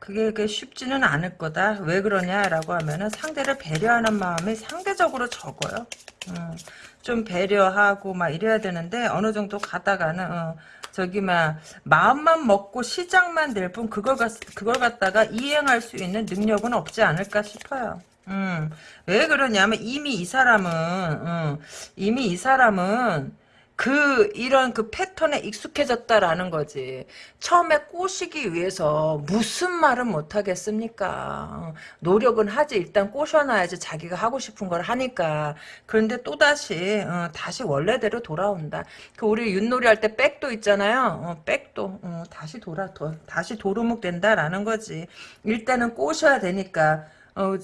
그게, 그게 쉽지는 않을 거다. 왜 그러냐라고 하면은 상대를 배려하는 마음이 상대적으로 적어요. 음, 좀 배려하고 막 이래야 되는데 어느 정도 가다가는 어, 저기 막 마음만 먹고 시작만 될 뿐 그걸 갖 그걸 갖다가 이행할 수 있는 능력은 없지 않을까 싶어요. 음, 왜 그러냐면 이미 이 사람은 음, 이미 이 사람은 그 이런 그 패턴에 익숙해졌다라는 거지. 처음에 꼬시기 위해서 무슨 말은 못 하겠습니까? 노력은 하지 일단 꼬셔놔야지 자기가 하고 싶은 걸 하니까. 그런데 또 다시 어, 다시 원래대로 돌아온다. 그 우리 윷놀이 할 때 백도 있잖아요. 어, 백도 어, 다시 돌아 도, 다시 도루묵 된다라는 거지. 일단은 꼬셔야 되니까. 어,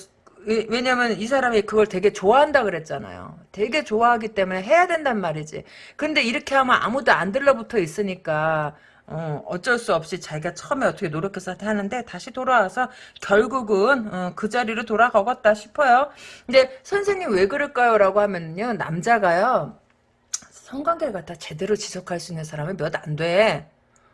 왜냐면 이 사람이 그걸 되게 좋아한다 그랬잖아요. 되게 좋아하기 때문에 해야 된단 말이지. 근데 이렇게 하면 아무도 안 들러붙어 있으니까 어, 어쩔 수 없이 자기가 처음에 어떻게 노력해서 하는데 다시 돌아와서 결국은 어, 그 자리로 돌아가겠다 싶어요. 근데 선생님 왜 그럴까요? 라고 하면요. 남자가요. 성관계를 갖다 제대로 지속할 수 있는 사람은 몇 안 돼.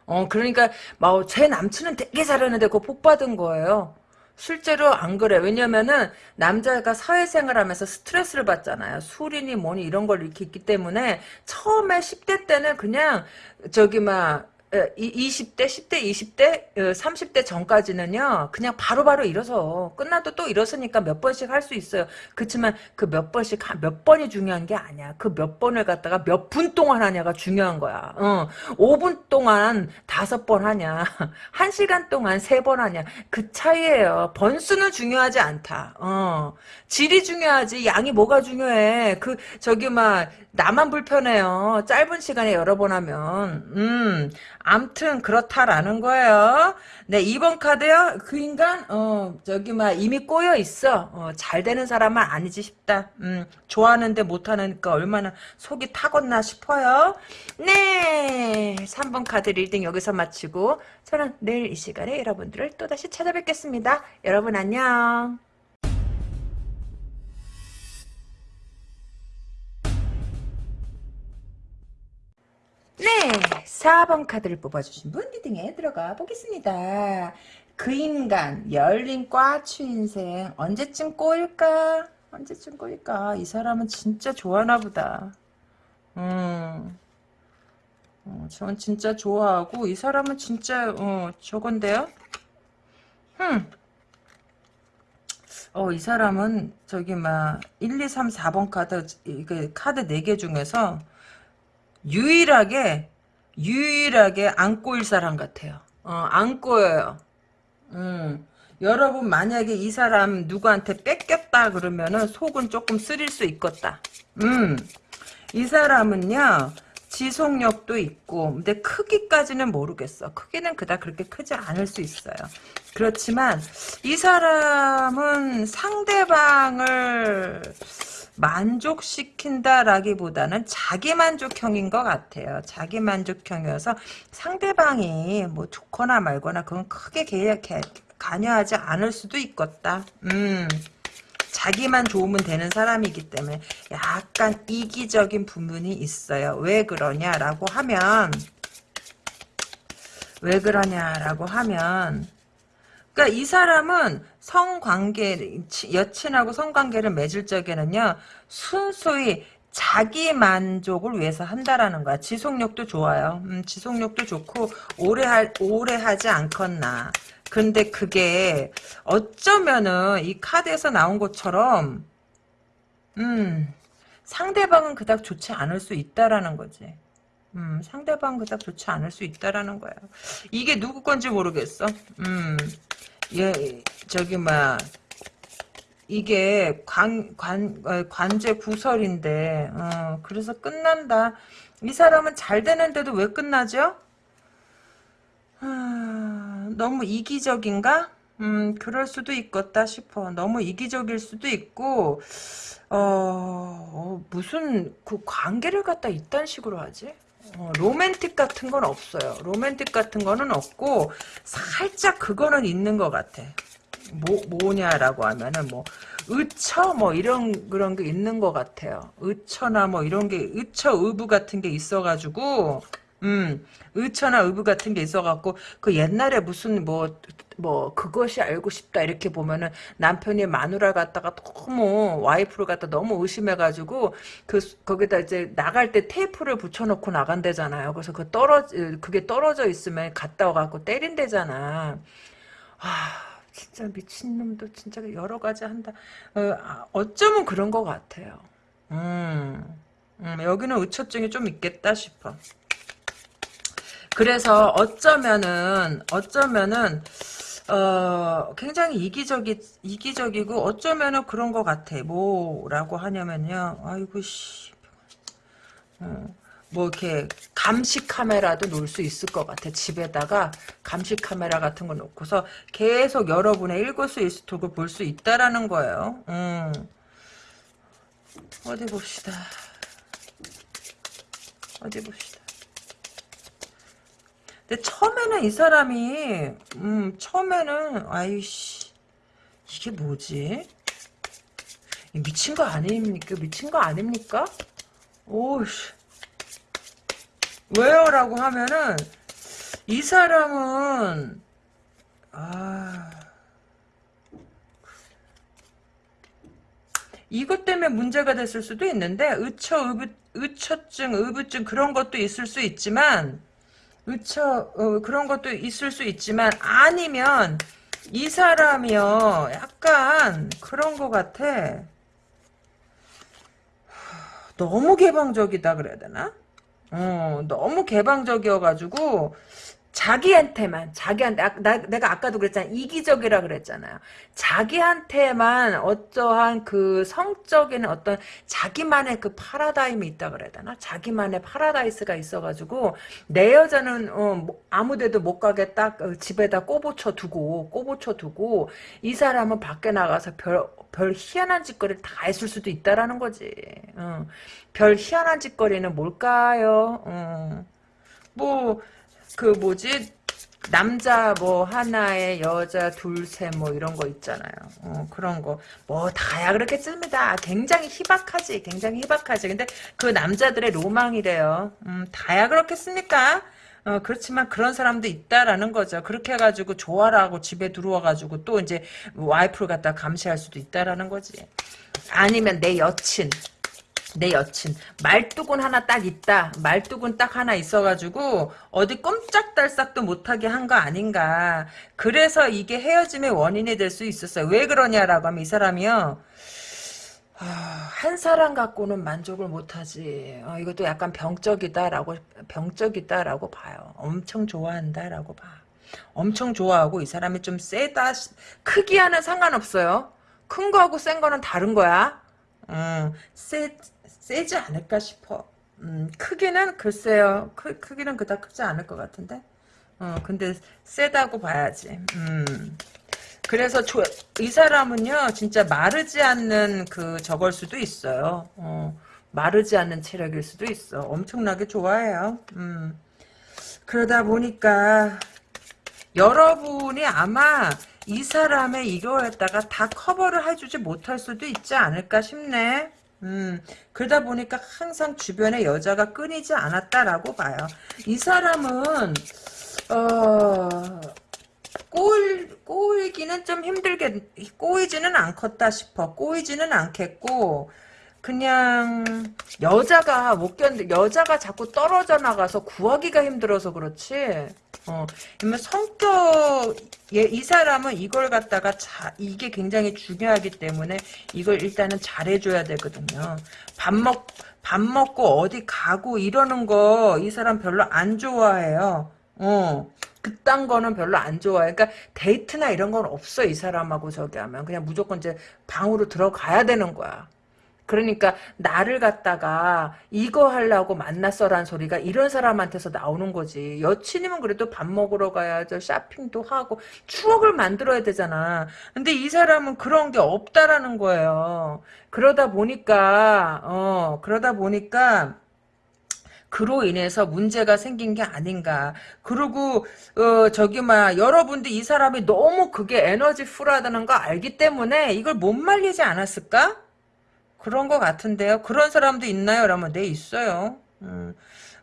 어, 그러니까, 뭐, 제 남친은 되게 잘하는데 그거 복 받은 거예요. 실제로 안 그래. 왜냐면은 남자가 사회생활 하면서 스트레스를 받잖아요. 술이니 뭐니 이런 걸 이렇게 있기 때문에 처음에 10대 때는 그냥 저기 막 20대, 10대, 20대, 30대 전까지는요, 그냥 바로바로 바로 일어서, 끝나도 또 일어서니까 몇 번씩 할 수 있어요. 그렇지만 그 몇 번씩, 몇 번이 중요한 게 아니야. 그 몇 번을 갖다가 몇 분 동안 하냐가 중요한 거야. 어, 5분 동안 다섯 번 하냐, 1시간 동안 세 번 하냐, 그 차이예요. 번수는 중요하지 않다. 어, 질이 중요하지, 양이 뭐가 중요해. 그, 저기 막, 나만 불편해요. 짧은 시간에 여러 번 하면. 음, 암튼 그렇다라는 거예요. 네, 2번 카드요. 그 인간 어 저기 막 이미 꼬여 있어. 어, 잘 되는 사람은 아니지 싶다. 음, 좋아하는데 못 하니까 얼마나 속이 타겄나 싶어요. 네, 3번 카드 reading 여기서 마치고 저는 내일 이 시간에 여러분들을 또다시 찾아뵙겠습니다. 여러분 안녕. 네, 4번 카드를 뽑아주신 분 reading에 들어가 보겠습니다. 그 인간, 열린 꽈추 인생, 언제쯤 꼬일까? 언제쯤 꼬일까? 이 사람은 진짜 좋아하나 보다. 음, 어, 전 진짜 좋아하고, 이 사람은 진짜, 어, 저건데요? 흠. 어, 이 사람은, 저기, 막, 1, 2, 3, 4번 카드, 이게 카드 4개 중에서, 유일하게 유일하게 안 꼬일 사람 같아요. 어, 안 꼬여요. 음. 여러분 만약에 이 사람 누구한테 뺏겼다 그러면은 속은 조금 쓰릴 수 있겠다. 음. 이 사람은요. 지속력도 있고 근데 크기까지는 모르겠어. 크기는 그닥 그렇게 크지 않을 수 있어요. 그렇지만 이 사람은 상대방을 만족시킨다라기보다는 자기만족형인 것 같아요. 자기만족형이어서 상대방이 뭐 좋거나 말거나 그건 크게 개, 개, 관여하지 않을 수도 있겠다. 음. 자기만 좋으면 되는 사람이기 때문에 약간 이기적인 부분이 있어요. 왜 그러냐라고 하면 왜 그러냐라고 하면 그러니까 이 사람은 성관계 여친하고 성관계를 맺을 적에는요 순수히 자기 만족을 위해서 한다라는 거야. 지속력도 좋아요. 음, 지속력도 좋고 오래 할 오래 하지 않겠나. 근데 그게 어쩌면은 이 카드에서 나온 것처럼 음 상대방은 그닥 좋지 않을 수 있다라는 거지. 음, 상대방 그닥 좋지 않을 수 있다라는 거야. 이게 누구 건지 모르겠어. 음, 예, 저기, 막, 이게 관, 관, 어, 관제 구설인데, 어, 그래서 끝난다. 이 사람은 잘 되는데도 왜 끝나죠? 아, 너무 이기적인가? 음, 그럴 수도 있겠다 싶어. 너무 이기적일 수도 있고, 어, 어 무슨, 그 관계를 갖다 이딴 식으로 하지? 어, 로맨틱 같은 건 없어요. 로맨틱 같은 거는 없고 살짝 그거는 있는 것 같아. 뭐 뭐냐라고 하면은 뭐 의처 뭐 이런 그런 게 있는 것 같아요. 의처나 뭐 이런 게 의처 의부 같은 게 있어가지고 음, 의처나 의부 같은 게 있어갖고, 그 옛날에 무슨 뭐, 뭐, 그것이 알고 싶다, 이렇게 보면은 남편이 마누라 갖다가 너무, 와이프를 갖다 너무 의심해가지고, 그, 거기다 이제 나갈 때 테이프를 붙여놓고 나간대잖아요. 그래서 그 떨어, 그게 떨어져 있으면 갔다 와갖고 때린대잖아. 아, 진짜 미친놈도 진짜 여러 가지 한다. 어, 쩌면 그런 것 같아요. 음. 음, 여기는 의처증이 좀 있겠다 싶어. 그래서 어쩌면은 어쩌면은 어 굉장히 이기적이 이기적이고 어쩌면은 그런 것 같아. 뭐라고 하냐면요. 아이고 씨. 어, 뭐 이렇게 감시 카메라도 놓을 수 있을 것 같아. 집에다가 감시 카메라 같은 거 놓고서 계속 여러분의 일거수일투족을 볼 수 있다라는 거예요. 음. 어디 봅시다. 어디 봅시다. 근데 처음에는 이 사람이 음 처음에는 아이씨 이게 뭐지? 미친 거 아닙니까? 미친 거 아닙니까? 오씨 왜요? 라고 하면은 이 사람은 아 이것 때문에 문제가 됐을 수도 있는데 의처 의부, 의처증 의부증 그런 것도 있을 수 있지만 의처 어, 그런 것도 있을 수 있지만 아니면 이 사람이요. 약간 그런 것 같아. 너무 개방적이다 그래야 되나? 어, 너무 개방적이어가지고 자기한테만 자기한테 아, 나, 내가 아까도 그랬잖아. 이기적이라 그랬잖아요. 자기한테만 어떠한 그 성적인 어떤 자기만의 그 파라다임이 있다 그래야 되나? 자기만의 파라다이스가 있어가지고 내 여자는 어, 뭐 아무데도 못딱 어, 집에다 꼬부쳐 두고 꼬부쳐 두고 이 사람은 밖에 나가서 별, 별 희한한 짓거리를 다 했을 수도 있다라는 거지. 어. 별 희한한 짓거리는 뭘까요? 어. 뭐 그 뭐지 남자 뭐 하나에 여자 둘 셋 뭐 이런 거 있잖아요. 어, 그런 거 뭐 다야 그렇겠습니다. 굉장히 희박하지, 굉장히 희박하지. 근데 그 남자들의 로망이래요. 음, 다야 그렇겠습니까? 어, 그렇지만 그런 사람도 있다라는 거죠. 그렇게 해가지고 좋아라고 집에 들어와가지고 또 이제 와이프를 갖다 감시할 수도 있다라는 거지. 아니면 내 여친, 내 여친. 말뚝은 하나 딱 있다. 말뚝은 딱 하나 있어가지고 어디 꼼짝달싹도 못하게 한 거 아닌가. 그래서 이게 헤어짐의 원인이 될 수 있었어요. 왜 그러냐라고 하면 이 사람이요. 아, 한 사람 갖고는 만족을 못하지. 어, 이것도 약간 병적이다라고 병적이다라고 봐요. 엄청 좋아한다라고 봐. 엄청 좋아하고 이 사람이 좀 세다 크기와는 상관없어요. 큰 거하고 센 거는 다른 거야. 음, 세, 세지 않을까 싶어. 음, 크기는 글쎄요. 크, 크기는 그닥 크지 않을 것 같은데. 어, 근데 세다고 봐야지. 음. 그래서 조, 이 사람은요, 진짜 마르지 않는 그 저걸 수도 있어요. 어, 마르지 않는 체력일 수도 있어. 엄청나게 좋아해요. 음. 그러다 보니까 여러분이 아마 이 사람의 이거에다가 다 커버를 해주지 못할 수도 있지 않을까 싶네. 음, 그러다 보니까 항상 주변에 여자가 끊이지 않았다라고 봐요. 이 사람은, 어, 꼬일, 꼬이기는 좀 힘들게, 꼬이지는 않겠다 싶어. 꼬이지는 않겠고, 그냥, 여자가 못 견디, 여자가 자꾸 떨어져 나가서 구하기가 힘들어서 그렇지. 어, 성격, 예, 이 사람은 이걸 갖다가 자, 이게 굉장히 중요하기 때문에 이걸 일단은 잘해줘야 되거든요. 밥 먹, 밥 먹고 어디 가고 이러는 거 이 사람 별로 안 좋아해요. 어. 그딴 거는 별로 안 좋아해. 그러니까 데이트나 이런 건 없어 이 사람하고 저기 하면 그냥 무조건 이제 방으로 들어가야 되는 거야. 그러니까 나를 갖다가 이거 하려고 만났어란 소리가 이런 사람한테서 나오는 거지. 여친이면 그래도 밥 먹으러 가야죠. 쇼핑도 하고 추억을 만들어야 되잖아. 근데 이 사람은 그런 게 없다라는 거예요. 그러다 보니까 어 그러다 보니까 그로 인해서 문제가 생긴 게 아닌가. 그리고 어 저기 막 여러분들 이 사람이 너무 그게 에너지 풀하다는 거 알기 때문에 이걸 못 말리지 않았을까? 그런 것 같은데요. 그런 사람도 있나요? 그러면 네 있어요. 음.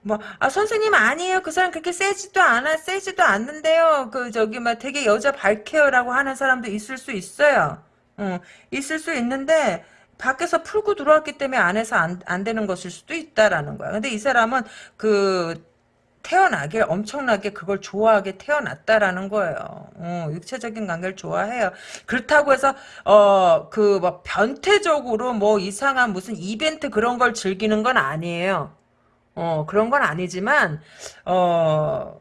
뭐, 아, 선생님 아니에요. 그 사람 그렇게 세지도 않아, 세지도 않는데요. 그, 저기, 막 되게 여자 밝혀요라고 하는 사람도 있을 수 있어요. 음, 있을 수 있는데, 밖에서 풀고 들어왔기 때문에 안에서 안, 안 되는 것일 수도 있다라는 거야. 근데 이 사람은 그, 태어나길 엄청나게 그걸 좋아하게 태어났다라는 거예요. 어, 육체적인 관계를 좋아해요. 그렇다고 해서 어그 뭐 변태적으로 뭐 이상한 무슨 이벤트 그런 걸 즐기는 건 아니에요. 어 그런 건 아니지만 어뭐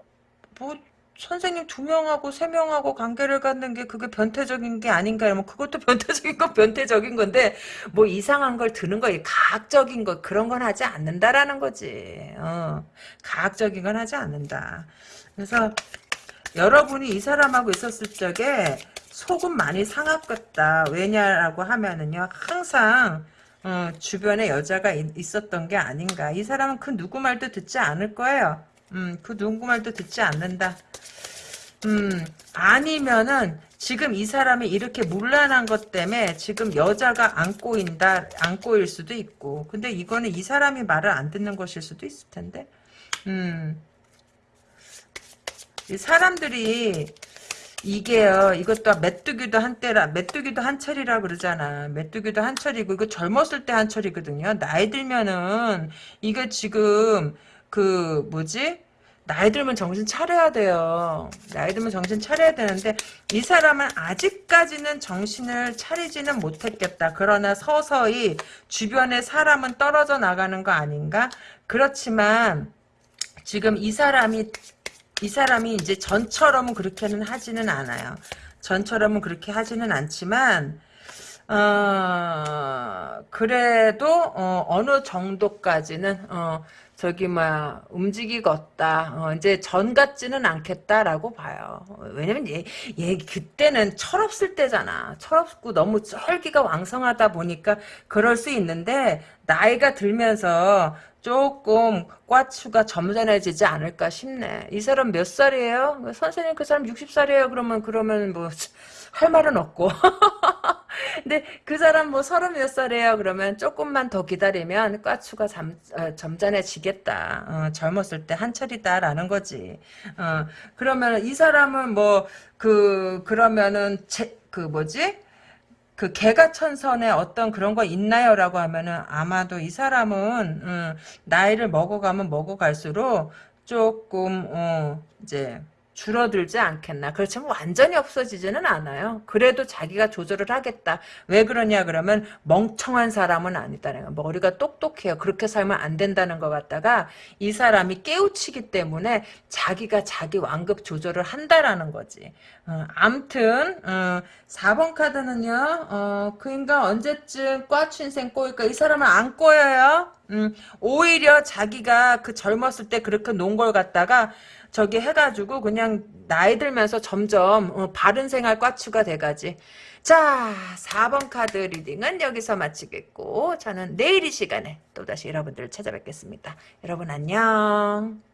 선생님 두 명하고 세 명하고 관계를 갖는 게 그게 변태적인 게 아닌가? 뭐 그것도 변태적인 건 변태적인 건데 뭐 이상한 걸 드는 거 가학적인 거 그런 건 하지 않는다라는 거지. 어 가학적인 건 하지 않는다. 그래서 여러분이 이 사람하고 있었을 적에 속은 많이 상하겠다. 왜냐라고 하면은요 항상 어, 주변에 여자가 있, 었던 게 아닌가. 이 사람은 그 누구 말도 듣지 않을 거예요. 음, 그 누구 말도 듣지 않는다. 음, 아니면은 지금 이 사람이 이렇게 물란한 것 때문에 지금 여자가 안 꼬인다, 안 꼬일 수도 있고. 근데 이거는 이 사람이 말을 안 듣는 것일 수도 있을 텐데. 음. 이 사람들이 이게요, 이것도 메뚜기도 한때라, 메뚜기도 한철이라 그러잖아. 메뚜기도 한철이고, 이거 젊었을 때 한철이거든요. 나이 들면은, 이게 지금, 그 뭐지? 나이 들면 정신 차려야 돼요. 나이 들면 정신 차려야 되는데 이 사람은 아직까지는 정신을 차리지는 못했겠다. 그러나 서서히 주변에 사람은 떨어져 나가는 거 아닌가? 그렇지만 지금 이 사람이 이 사람이 이제 전처럼은 그렇게는 하지는 않아요. 전처럼은 그렇게 하지는 않지만 어, 그래도 어, 느 정도까지는 어, 저기 막 움직이겠다. 어, 이제 전 같지는 않겠다라고 봐요. 왜냐면 얘, 얘 그때는 철없을 때잖아. 철없고 너무 혈기가 왕성하다 보니까 그럴 수 있는데 나이가 들면서 조금 꽈추가 점잖해지지 않을까 싶네. 이 사람 몇 살이에요? 선생님 그 사람 60살이에요. 그러면 그러면 뭐 할 말은 없고. 근데 그 사람 뭐 서른 몇 살이에요. 그러면 조금만 더 기다리면 꽈추가 잠, 어, 점잖해지겠다. 어, 젊었을 때 한철이다라는 거지. 어, 그러면 이 사람은 뭐 그 그러면은 제, 그 뭐지? 그 개가 천선에 어떤 그런 거 있나요 라고 하면은 아마도 이 사람은 음, 나이를 먹어가면 먹어갈수록 조금 어, 이제 줄어들지 않겠나. 그렇지만 완전히 없어지지는 않아요. 그래도 자기가 조절을 하겠다. 왜 그러냐 그러면 멍청한 사람은 아니다는 거. 머리가 똑똑해요. 그렇게 살면 안 된다는 것 같다가 이 사람이 깨우치기 때문에 자기가 자기 완급 조절을 한다라는 거지. 어, 암튼 어, 4번 카드는요. 어, 그 인간 언제쯤 꽈춘생 꼬일까? 이 사람은 안 꼬여요. 음, 오히려 자기가 그 젊었을 때 그렇게 논 걸 갖다가 저기 해가지고 그냥 나이 들면서 점점 어, 바른 생활 꽈추가 돼가지. 자 4번 카드 reading은 여기서 마치겠고 저는 내일 이 시간에 또다시 여러분들을 찾아뵙겠습니다. 여러분 안녕.